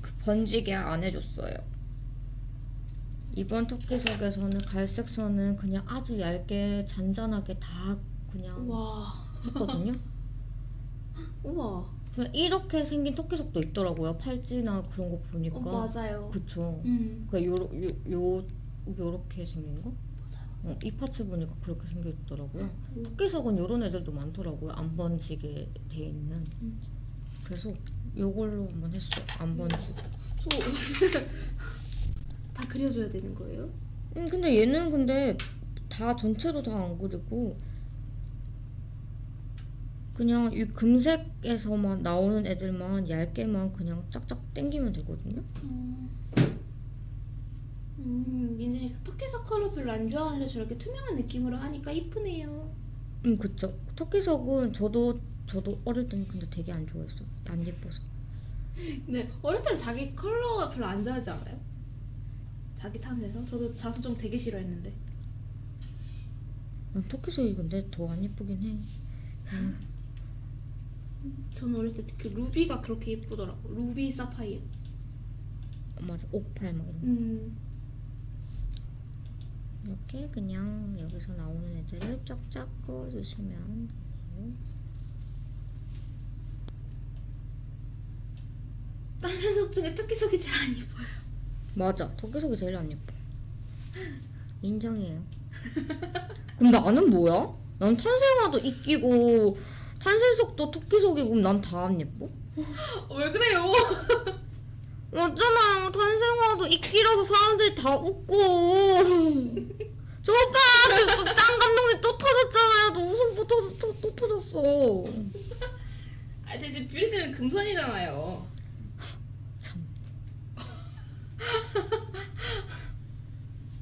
A: 그 번지게 안 해줬어요. 이번 토끼석에서는 갈색 선은 그냥 아주 얇게 잔잔하게 다 그냥
D: 우와.
A: 했거든요. (laughs)
D: 우와.
A: 이렇게 생긴 토끼석도 있더라고요. 팔찌나 그런 거 보니까.
D: 어, 맞아요.
A: 그쵸.
D: 음.
A: 그 요러 요, 요 요렇게 생긴 거?
D: 맞아요.
A: 어, 이 파츠 보니까 그렇게 생겼더라고요.
D: 음.
A: 토끼석은 요런 애들도 많더라고요. 안 번지게 돼 있는.
D: 음.
A: 그래서 요걸로 한번 했어. 안 번지고.
D: 저... (laughs) 다 그려줘야 되는 거예요?
A: 음, 근데 얘는 근데 다 전체로 다 안 그리고 그냥 이 금색에서만 나오는 애들만 얇게만 그냥 짝짝 당기면 되거든요.
D: 음, 민진이 토끼석 컬러 별로 안 좋아하는데 저렇게 투명한 느낌으로 하니까 이쁘네요.
A: 음, 그쵸. 토끼석은 저도 저도 어릴 때는 근데 되게 안 좋아했어. 안 예뻐서.
D: 근데 (laughs) 어릴 땐 자기 컬러 별로 안 좋아하지 않아요? 자기 탓에서? 저도 자수정 되게 싫어했는데.
A: 난 토끼석이 근데 더 안 예쁘긴 해. (laughs)
D: 저는 어렸을 때 그 루비가 그렇게 예쁘더라고. 루비 사파이어.
A: 어, 맞아. 옥팔 막 이런 거.
D: 음.
A: 이렇게 그냥 여기서 나오는 애들을 쫙쫙 그어주시면 되세요.
D: 딴색 중에 토끼석이 제일 안 예뻐요.
A: 맞아. 토끼석이 제일 안 예뻐. 인정이에요. 그럼 나는 뭐야? 난 탄생화도 이끼고 탄생석도 토끼석이고 난 다 안 예뻐?
D: 어, 왜 그래요? (laughs)
A: 맞잖아요. 탄생화도 이끼라서 사람들이 다 웃고. (laughs) 저 오빠 또짱 감독님 또 터졌잖아요. 또 웃음 또, 터졌, 또, 또 터졌어. (laughs)
D: 아, 대체 뷰리쌤은 금손이잖아요.
A: 참.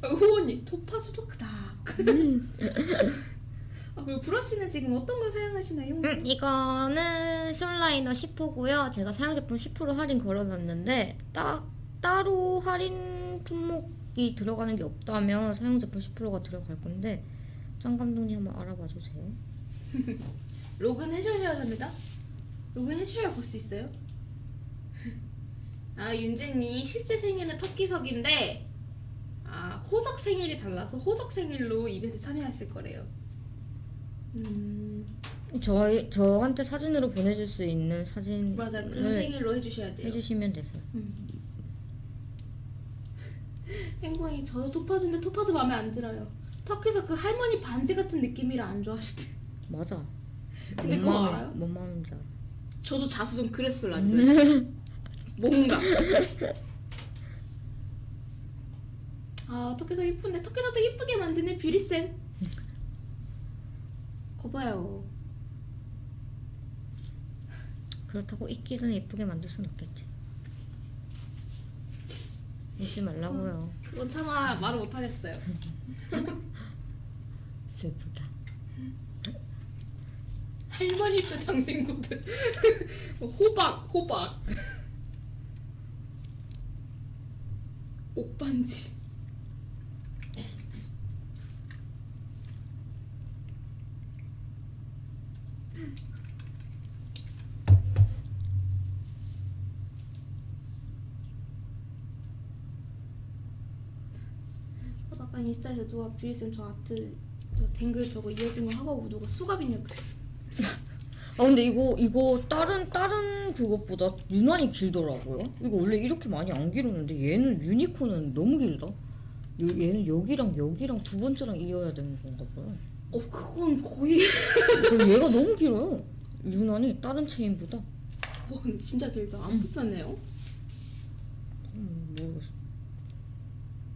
D: 후원님 토파즈도 크다. 아 그리고 브러쉬는 지금 어떤 걸 사용하시나요?
A: 음, 이거는 솔라이너 10호고요. 제가 사용 제품 10% 할인 걸어놨는데 딱 따로 할인 품목이 들어가는 게 없다면 사용 제품 10%가 들어갈 건데 张감독님 한번 알아봐 주세요. (laughs)
D: 로그인 해주셔야 합니다. 로그인 해주셔야 볼 수 있어요. (laughs) 아 윤재님 실제 생일은 터키석인데 아 호적 생일이 달라서 호적 생일로 이벤트 참여하실 거래요. 음
A: 저희 저한테 사진으로 보내줄 수 있는 사진을
D: 맞아 그 생일로 해주셔야 돼요.
A: 해주시면 되세요.
D: 행복이 저도 토파즈인데 토파즈 마음에 안 들어요. 터키석 그 할머니 반지 같은 느낌이라 안 좋아하시대.
A: 맞아.
D: 근데
A: 뭔
D: 그거
A: 마음이-
D: 알아요?
A: 뭔 마음인지 알아.
D: 저도 자수정 그래서 별로 안 (laughs) 좋아했어요. 뭔가. (laughs) 아 토끼석 이쁜데 토끼석도 이쁘게 만드는 뷰리 쌤. 거봐요.
A: 그렇다고 이끼는 예쁘게 만들 순 없겠지. 웃지 말라고요.
D: 그건 차마 말을 못하겠어요. (laughs)
A: 슬프다.
D: 할머니 표정 링구들. (laughs) 호박 호박. (laughs) 옥반지. 어, 아까 인스타에서 누가 뷰리쌤 저 아트 저 댕글 저거 이어진 거 하고 누가 수갑이냐 그랬어.
A: 아 근데 이거 이거 다른 다른 그것보다 유난히 길더라고요. 이거 원래 이렇게 많이 안 길었는데 얘는 유니콘은 너무 길다. 요, 얘는 여기랑 여기랑 두 번째랑 이어야 되는 건가 봐요.
D: 어 그건 거의 (laughs)
A: 얘가 너무 길어요. 유난히 다른 체인보다.
D: 와 근데 진짜 길다 안 불편해요?
A: 음, 모르겠어.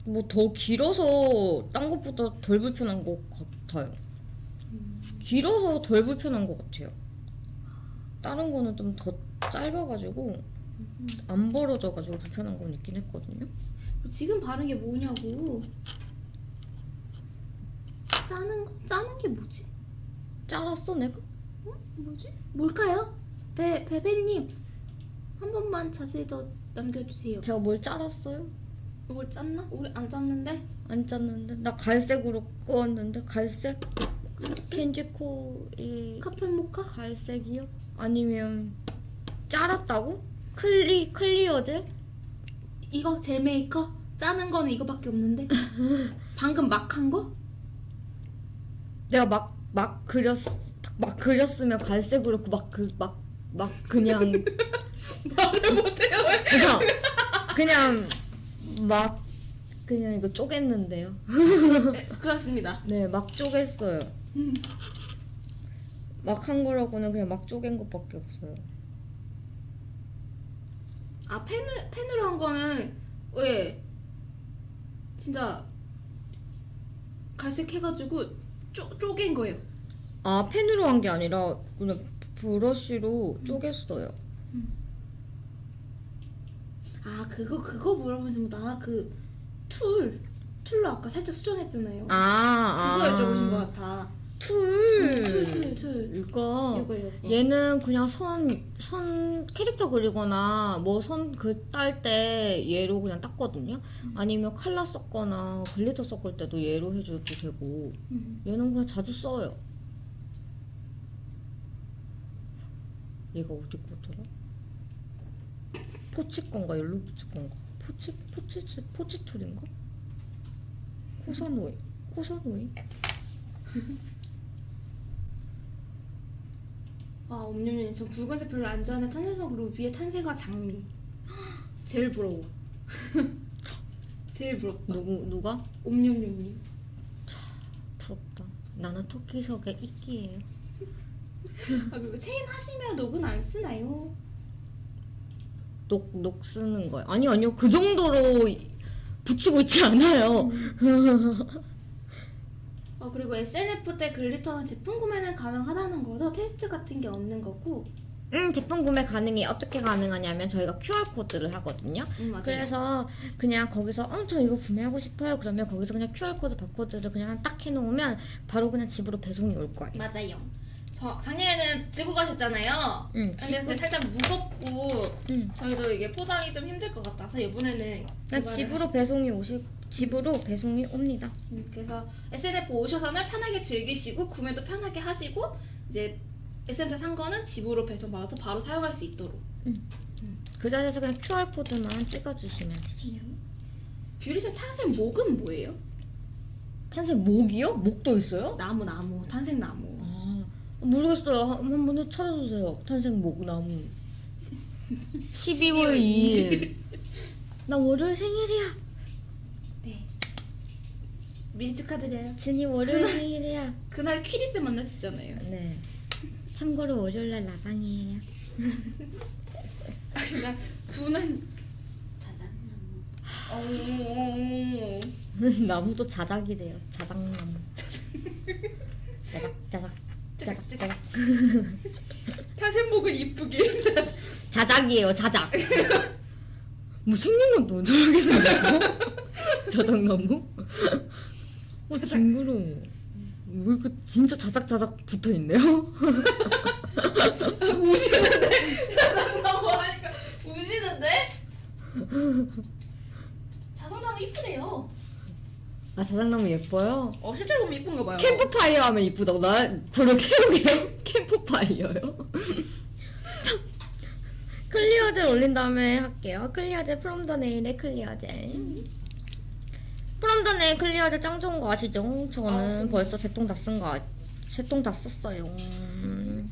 A: 뭐 더 길어서 딴 것보다 덜 불편한 것 같아요. 길어서 덜 불편한 것 같아요. 다른 거는 좀 더 짧아가지고 안 벌어져가지고 불편한 건 있긴 했거든요.
D: 지금 바른 게 뭐냐고 짜는 거? 짜는 게 뭐지?
A: 잘랐어 내가?
D: 뭐지? 뭘까요? 배 배배님 한 번만 자세히 더 남겨주세요.
A: 제가 뭘 잘랐어요?
D: 이걸 짰나? 우리 안 짰는데?
A: 안 짰는데 나 갈색으로 끄었는데 갈색? 켄지코 이
D: 카페 모카?
A: 갈색이요? 아니면 잘랐다고? 클리 클리어제?
D: 이거 젤 메이커? 짜는 거는 이거밖에 없는데 (laughs) 방금 막 한 거?
A: 내가 막 막 그렸 막 그렸으면 갈색으로 막그막막 그냥 (laughs)
D: 말을 못해요.
A: 그냥 그냥 막 그냥 이거 쪼갰는데요.
D: 네, 그렇습니다. (laughs)
A: 네, 막 쪼갰어요. 막 한 거라고는 그냥 막 쪼갠 것밖에 없어요.
D: 아 펜을 펜으로 한 거는 왜 진짜 갈색 해가지고 쪼 쪼갠 거예요.
A: 아, 펜으로 한 게 아니라 그냥 브러쉬로 쪼갰어요.
D: 아 그거 그거 물어보시면 나 그 tool tool로 아까 살짝 수정했잖아요.
A: 아,
D: 그거
A: 아.
D: 여쭤보신 것 같아.
A: tool.
D: tool tool tool.
A: 이거
D: 이거 이거.
A: 얘는 그냥 선, 선 캐릭터 그리거나 뭐 선 그 딸 때 얘로 그냥 땄거든요. 아니면 칼라 썼거나 글리터 섞을 때도 얘로 해줘도 되고
D: 음.
A: 얘는 그냥 자주 써요. 얘가 어디 거더라? 포치 건가 옐로 포치 건가? 포치 포치 포치 툴인가? 코사노이 코사노이?
D: 아 옴뇸뇸 저 붉은색 별로 안 좋아하는 탄생석 루비의 탄생과 장미. (gasps) 제일 부러워. (laughs) 제일 부럽다.
A: 누구 누가?
D: 옴뇸뇸님.
A: 부럽다. 나는 터키석의 이끼예요. (laughs)
D: 아 그리고 체인 하시면 녹은 안 쓰나요?
A: 녹, 녹 쓰는 거예요. 아니, 아니요. 그 정도로 이- 붙이고 있지 않아요.
D: 어 그리고 SNF 때 glitter 제품 구매는 가능하다는 거죠? 테스트 같은 게 없는 거고.
A: 음, 제품 구매 가능해. 어떻게 가능하냐면 저희가 QR코드를 하거든요.
D: 음.
A: 그래서 그냥 거기서 어, 저 이거 구매하고 싶어요. 그러면 거기서 그냥 QR코드 바코드를 그냥 딱 해놓으면 바로 그냥 집으로 배송이 올 거예요.
D: 맞아요. 저 작년에는 들고 가셨잖아요.
A: 응,
D: 근데 그게 살짝 무겁고
A: 응.
D: 저희도 이게 포장이 좀 힘들 것 같아서 이번에는
A: 그냥
D: 그거를
A: 집으로 배송이 오시, 집으로 배송이 옵니다.
D: 음, 그래서 SNF 오셔서는 편하게 즐기시고 구매도 편하게 하시고 이제 SNF 산 거는 집으로 배송 받아서 바로 사용할 수 있도록.
A: 그 자리에서 그냥 QR코드만 찍어주시면 되지.
D: 뷰리션 탄생 목은 뭐예요?
A: 탄생 목이요? 목도 있어요?
D: 나무 나무 탄생 나무.
A: 아, 모르겠어요. 한- 한 번 찾아주세요. 탄생 목 나무. 12월 2일. 나 월요일 생일이야.
D: 네. 미리 축하드려요.
A: 진이 월요일 생일이야.
D: 그날 퀴리스 만나셨잖아요.
A: 네. 참고로 월요일날 라방이에요. (laughs)
D: 그냥 두는 자작나무. 오. (laughs)
A: 나무도 자작이래요. 자작나무. 자작, 자작, 자작, 자작.
D: 탄생목은 이쁘게. (laughs)
A: 자작이에요, 자작. 뭐 생긴 건 노랗게 생겼어? (laughs) 자작 나무? 어, 징그러워. 왜 이렇게 진짜 자작자작 붙어 있네요? (laughs)
D: 우시는데 자작나무 하니까 우시는데 자작나무 이쁘대요.
A: 아, 자작나무 예뻐요?
D: 어 실제로 보면 이쁜가 봐요.
A: 캠프파이어 하면 이쁘다고. 나, 저를 태우게요? (laughs) 캠프파이어요? clear gel 올린 다음에 할게요. 클리어젤 프롬 더 네일의 클리어젤. 프롬 더 네일 클리어젤 짱 좋은 거 아시죠? 저는 벌써 세통다 쓴 거, 세통다 썼어요. 음.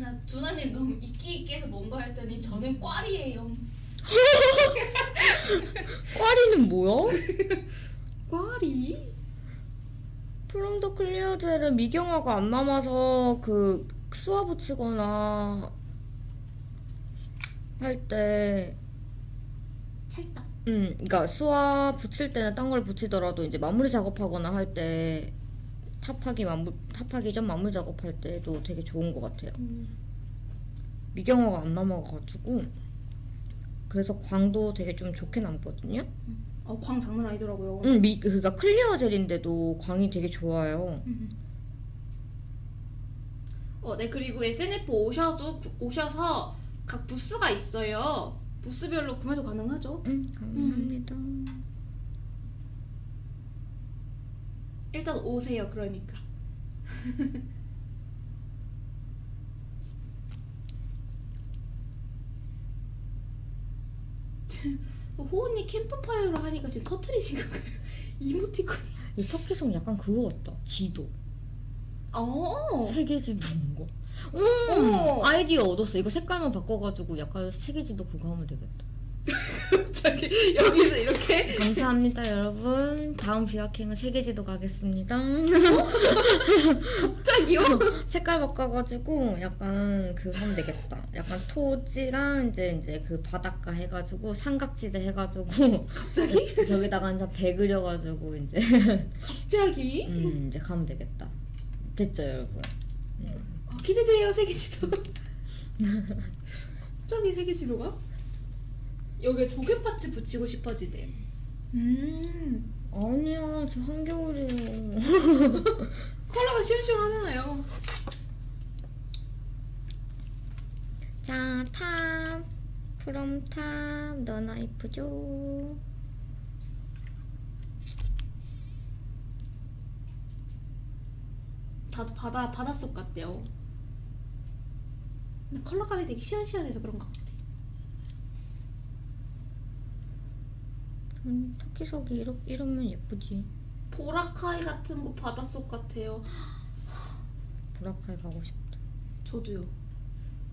D: 나 두나님 너무 이끼 있게 해서 뭔가 했더니 저는 꽈리예요. (laughs)
A: 꽈리는 뭐야? (laughs)
D: 꽈리?
A: From the clear gel은 미경화가 안 남아서 그 수화 붙이거나 할 때
D: 찰떡.
A: 음, 그러니까 수화 붙일 때는 딴 걸 붙이더라도 이제 마무리 작업하거나 할 때 top하기 마무 top하기 전 마무리 작업할 때도 되게 좋은 것 같아요. 미경화가 안 남아가지고 그래서 광도 되게 좀 좋게 남거든요.
D: 어 광 장난 아니더라고요.
A: 음, 미 그니까 clear gel인데도 광이 되게 좋아요.
D: 어, 네 그리고 SNF 오셔도 구- 오셔서 각 부스가 있어요. 부스별로 구매도 가능하죠.
A: 음, 감사합니다.
D: 일단 오세요. 그러니까. (laughs) 호은이 캠프파이어로 하니까 지금 터트리신 건가요? (laughs) 이모티콘.
A: 이 터키성 약간 그거 같다. 지도.
D: 어.
A: 세계 지도 온 거.
D: 어.
A: 음, 아이디어 얻었어. 이거 색깔만 바꿔가지고 약간 세계 지도 그거 하면 되겠다. (laughs)
D: 갑자기 여기서 이렇게
A: 감사합니다 여러분 다음 비와킹은 세계지도 가겠습니다
D: 갑자기요? (laughs)
A: 색깔 바꿔가지고 약간 그 하면 되겠다 약간 토지랑 이제 이제 그 바닷가 해가지고 삼각지대 해가지고
D: 갑자기?
A: 저기다가 이제 배 그려가지고 이제
D: 갑자기?
A: 음 이제 가면 되겠다 됐죠 여러분
D: 어, 기대돼요 세계 지도. (laughs) 갑자기 세계 지도가? 여기에 조개 parts 붙이고 싶어지대. 음
A: 아니야 저 한겨울이에요 (laughs)
D: 컬러가 시원시원하잖아요.
A: 자, top. From top. 너나 이쁘죠?
D: 다도 바다 바닷속 같대요. 근데 컬러감이 되게 시원시원해서 그런 것 같아.
A: 음, 토끼석이 이러, 이러면 예쁘지.
D: 보라카이 같은 거 바닷속 같아요.
A: 보라카이 가고 싶다.
D: 저도요.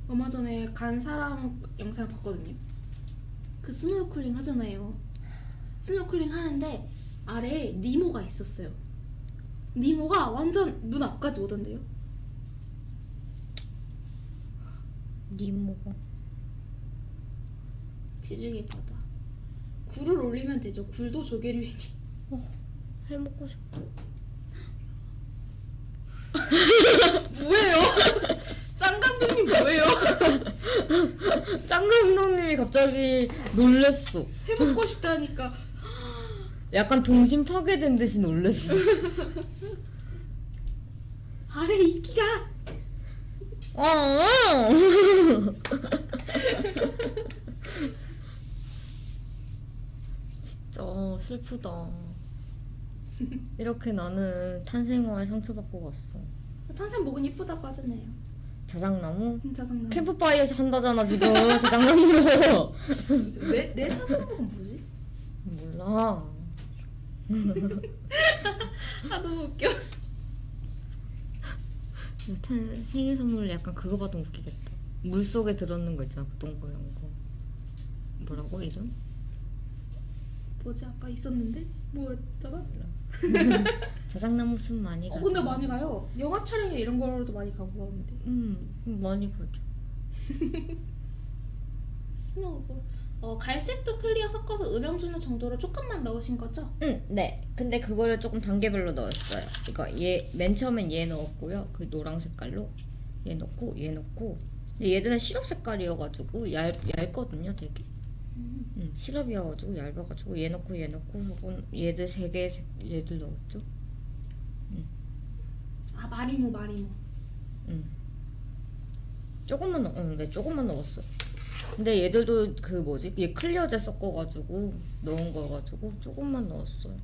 D: 얼마 전에 간 사람 영상을 봤거든요. 그 스노클링 하잖아요. 스노클링 하는데 아래에 니모가 있었어요. 니모가 완전 눈 앞까지 오던데요.
A: 니모가.
D: 지중해 바다. 굴을 올리면 되죠. 굴도 조개류이지.
A: 해 먹고 싶다. (laughs)
D: 뭐예요? (laughs) 짱 감독님 뭐예요? (laughs)
A: 짱 감독님이 갑자기 놀랬어.
D: 해먹고 싶다니까.
A: 약간 동심 파괴된 듯이 놀랬어.
D: 아래 이끼가
A: 어. 진짜 슬프다. 이렇게 나는 탄생화에 상처받고 갔어.
D: 탄산 목은 이쁘다고 하잖아요.
A: 자작나무?
D: 음, 짜증나.
A: 캠프파이어 한다잖아 지금 자작나무로. (laughs)
D: 내, 내 탄산 목은 뭐지?
A: 몰라. (laughs)
D: 아 너무 웃겨.
A: 탄 생일 선물 약간 그거 받으면 웃기겠다. 물 속에 들었는 거 있잖아 그 동그란 거. 뭐라고 이름?
D: 뭐지 아까 있었는데 뭐였다가?
A: 자작나무 숲 많이 가.
D: 어 근데 많이 가요. 영화 촬영에 이런 거로도 많이 가고 그러는데.
A: 음 많이 가죠. (laughs)
D: snow ball. 어 갈색도 clear 섞어서 음영 주는 정도로 조금만 넣으신 거죠?
A: 응, 네. 근데 그거를 조금 단계별로 넣었어요. 이거 얘맨 처음엔 얘 넣었고요. 그 노랑 색깔로 얘 넣고 얘 넣고. 근데 얘들은 시럽 색깔이어가지고 얇 얇거든요, 되게. 음, 시럽이어가지고 얇아가지고 얘 넣고 얘 넣고 하고 얘들 세 개 얘들 넣었죠.
D: 아 마리모 마리모.
A: 조금만 넣, 응, 네, 조금만 넣었어. 근데 얘들도 그 뭐지? 얘 클리어제 섞어가지고 넣은 거가지고 조금만 넣었어요.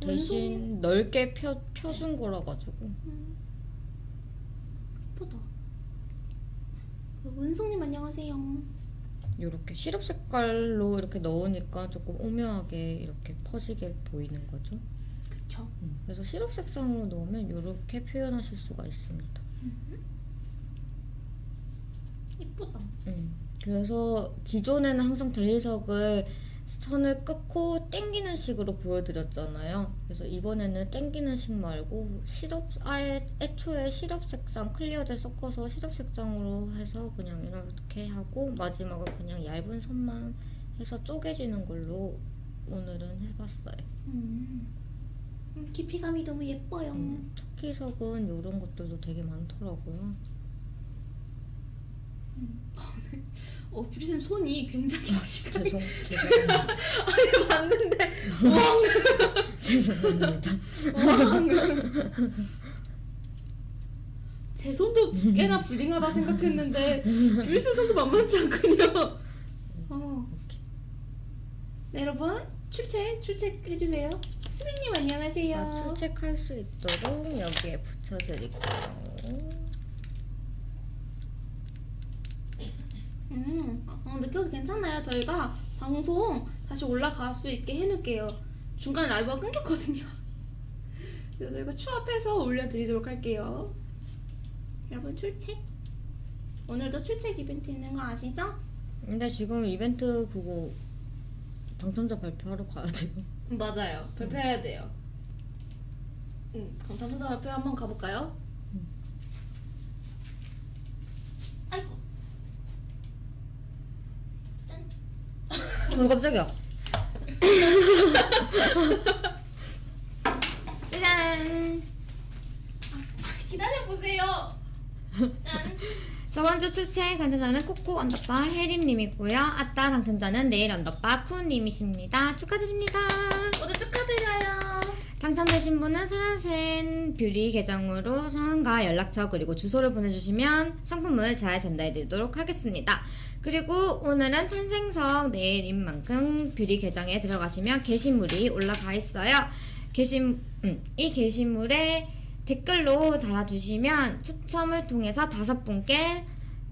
A: 대신 넓게 펴 펴준 거라 가지고.
D: 이쁘다. 그리고 은송님 안녕하세요.
A: 이렇게 시럽 색깔로 이렇게 넣으니까 조금 오묘하게 이렇게 퍼지게 보이는 거죠.
D: 그쵸?
A: 음, 그래서 시럽 색상으로 넣으면 이렇게 표현하실 수가 있습니다.
D: 이쁘다.
A: 음, 그래서 기존에는 항상 델리석을 선을 끊고 땡기는 식으로 보여드렸잖아요. 그래서 이번에는 땡기는 식 말고 시럽 아예 애초에 시럽 색상 클리어제 섞어서 시럽 색상으로 해서 그냥 이렇게 하고 마지막은 그냥 얇은 선만 해서 쪼개지는 걸로 오늘은 해봤어요.
D: 음. 음, 깊이감이 너무 예뻐요.
A: 음, 토끼석은 이런 것들도 되게 많더라고요. (laughs)
D: 어 뷰리쌤 손이 굉장히 지금
A: 죄송 (laughs) 죄송합니다.
D: 아니 봤는데
A: 죄송합니다.
D: 제 손도 꽤나 불링하다 생각했는데 뷰리쌤 손도 만만치 않군요. 어. 네, 여러분 출첵 출첵해주세요. 수빈님 안녕하세요.
A: 아, 출첵할 수 있도록 여기에 붙여드릴게요.
D: 음, 어, 느껴도 괜찮아요. 저희가 방송 다시 올라갈 수 있게 해놓을게요. 중간에 라이브가 끊겼거든요. (laughs) 그래서 저희가 추합해서 올려드리도록 할게요. 여러분 출첵. 오늘도 출첵 이벤트 있는 거 아시죠?
A: 근데 지금 이벤트 그거 당첨자 발표하러 가야 돼요. (laughs)
D: 맞아요. 발표해야 돼요. 음, 그럼 당첨자 발표 한번 가볼까요? 아이고.
A: 어 깜짝이야. (laughs)
D: 짜잔. 기다려 보세요. 짠.
A: 저번 주 출첵 당첨자는 코코 underbar 혜림님이고요. 아따 당첨자는 네일 underbar 쿠님이십니다. 축하드립니다.
D: 모두 축하드려요.
A: 당첨되신 분은 사라센 뷰리 계정으로 성함과 연락처 그리고 주소를 보내주시면 상품을 잘 전달해드리도록 하겠습니다. 그리고 오늘은 탄생석 네일인 만큼 뷰리 계정에 들어가시면 게시물이 올라가 있어요. 게시, 음, 이 게시물에 댓글로 달아주시면 추첨을 통해서 다섯 분께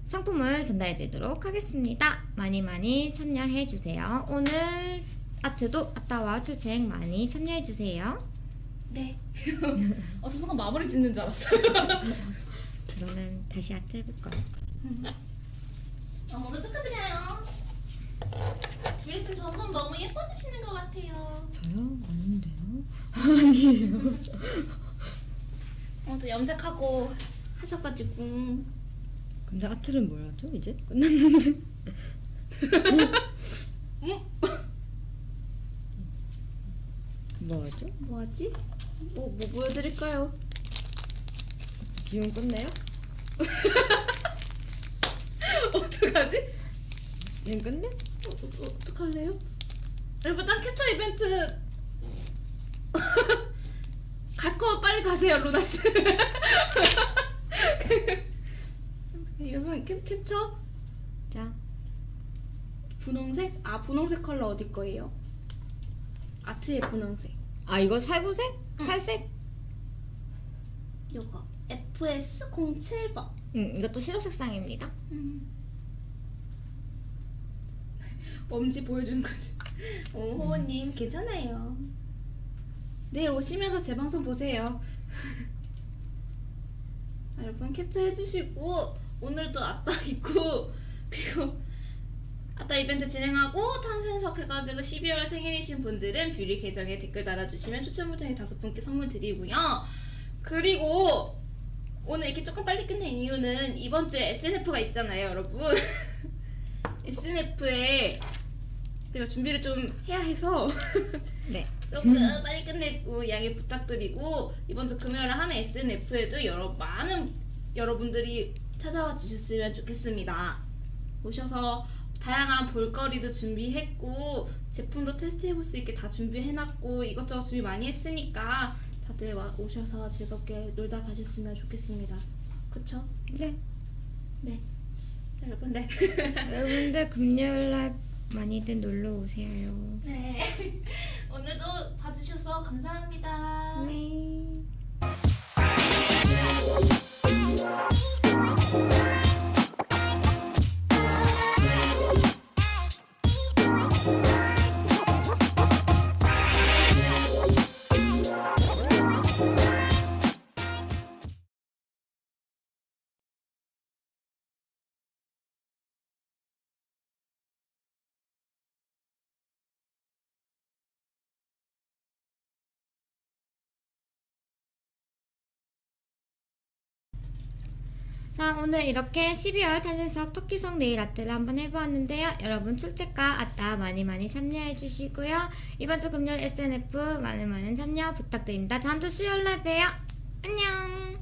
A: 상품을 전달해 드리도록 하겠습니다. 많이 많이 참여해 주세요. 오늘 아트도 아따와 출첵 많이 참여해 주세요.
D: 네. (laughs) 어, 저 순간 마무리 짓는 줄 알았어요. (laughs)
A: 그러면 다시 아트 해볼까요?
D: 어, 모두 축하드려요. 뷰리쌤 점점 너무 예뻐지시는 것 같아요.
A: 저요? 아닌데요? (laughs) 아니에요.
D: 어, 또 염색하고 하셔가지고
A: 근데 아트는 뭘 하죠? 이제 끝났는데. 뭐 하죠?
D: 뭐 하지? 뭐, 뭐 보여드릴까요?
A: 지금 끝내요? (laughs) (laughs)
D: 어떡하지?
A: 지금 끝내?
D: 어, 어, 어떡할래요? 여러분 딴 캡처 이벤트 (laughs) 갈 거면 빨리 가세요 루나스 (laughs) 여러분 캡, 캡처
A: 자,
D: 분홍색? 아 분홍색 컬러 어디 거예요? 아트의 분홍색
A: 아 이거 살구색? 살색?
D: 요거 FS07번
A: 응, 이것도 시도 색상입니다. (laughs)
D: 엄지 보여주는 거지. 오 호호님 괜찮아요. 내일 오시면서 제 방송 보세요. 아, (laughs) 여러분 캡처 해주시고 오늘도 아따 있고 (laughs) 그리고 아따 이벤트 진행하고 탄생석 해가지고 12월 생일이신 분들은 뷰리 계정에 댓글 달아주시면 추첨 을 통해 다섯 분께 선물 드리고요. 그리고 오늘 이렇게 조금 빨리 끝낸 이유는 이번 주에 SNF가 있잖아요 여러분 (laughs) SNF에 내가 준비를 좀 해야 해서 (laughs)
A: 네.
D: 조금 빨리 끝내고 양해 부탁드리고 이번 주 금요일에 하는 SNF에도 여러 많은 여러분들이 찾아와 주셨으면 좋겠습니다. 오셔서 다양한 볼거리도 준비했고 제품도 테스트해볼 수 있게 다 준비해놨고 이것저것 준비 많이 했으니까 다들 와, 오셔서 즐겁게 놀다 가셨으면 좋겠습니다. 그쵸?
A: 네.
D: 네. 여러분 네. (laughs)
A: 여러분들 금요일날 많이들 놀러 오세요.
D: 네. (laughs) 오늘도 봐주셔서 감사합니다.
A: 네. 자 오늘 이렇게 12월 탄생석 토끼성 네일 아트를 한번 해보았는데요. 여러분 출첵과 아따 많이 많이 참여해 주시고요. 이번 주 금요일 SNF 많은 많은 참여 부탁드립니다. 다음 주 수요일날 봬요. 안녕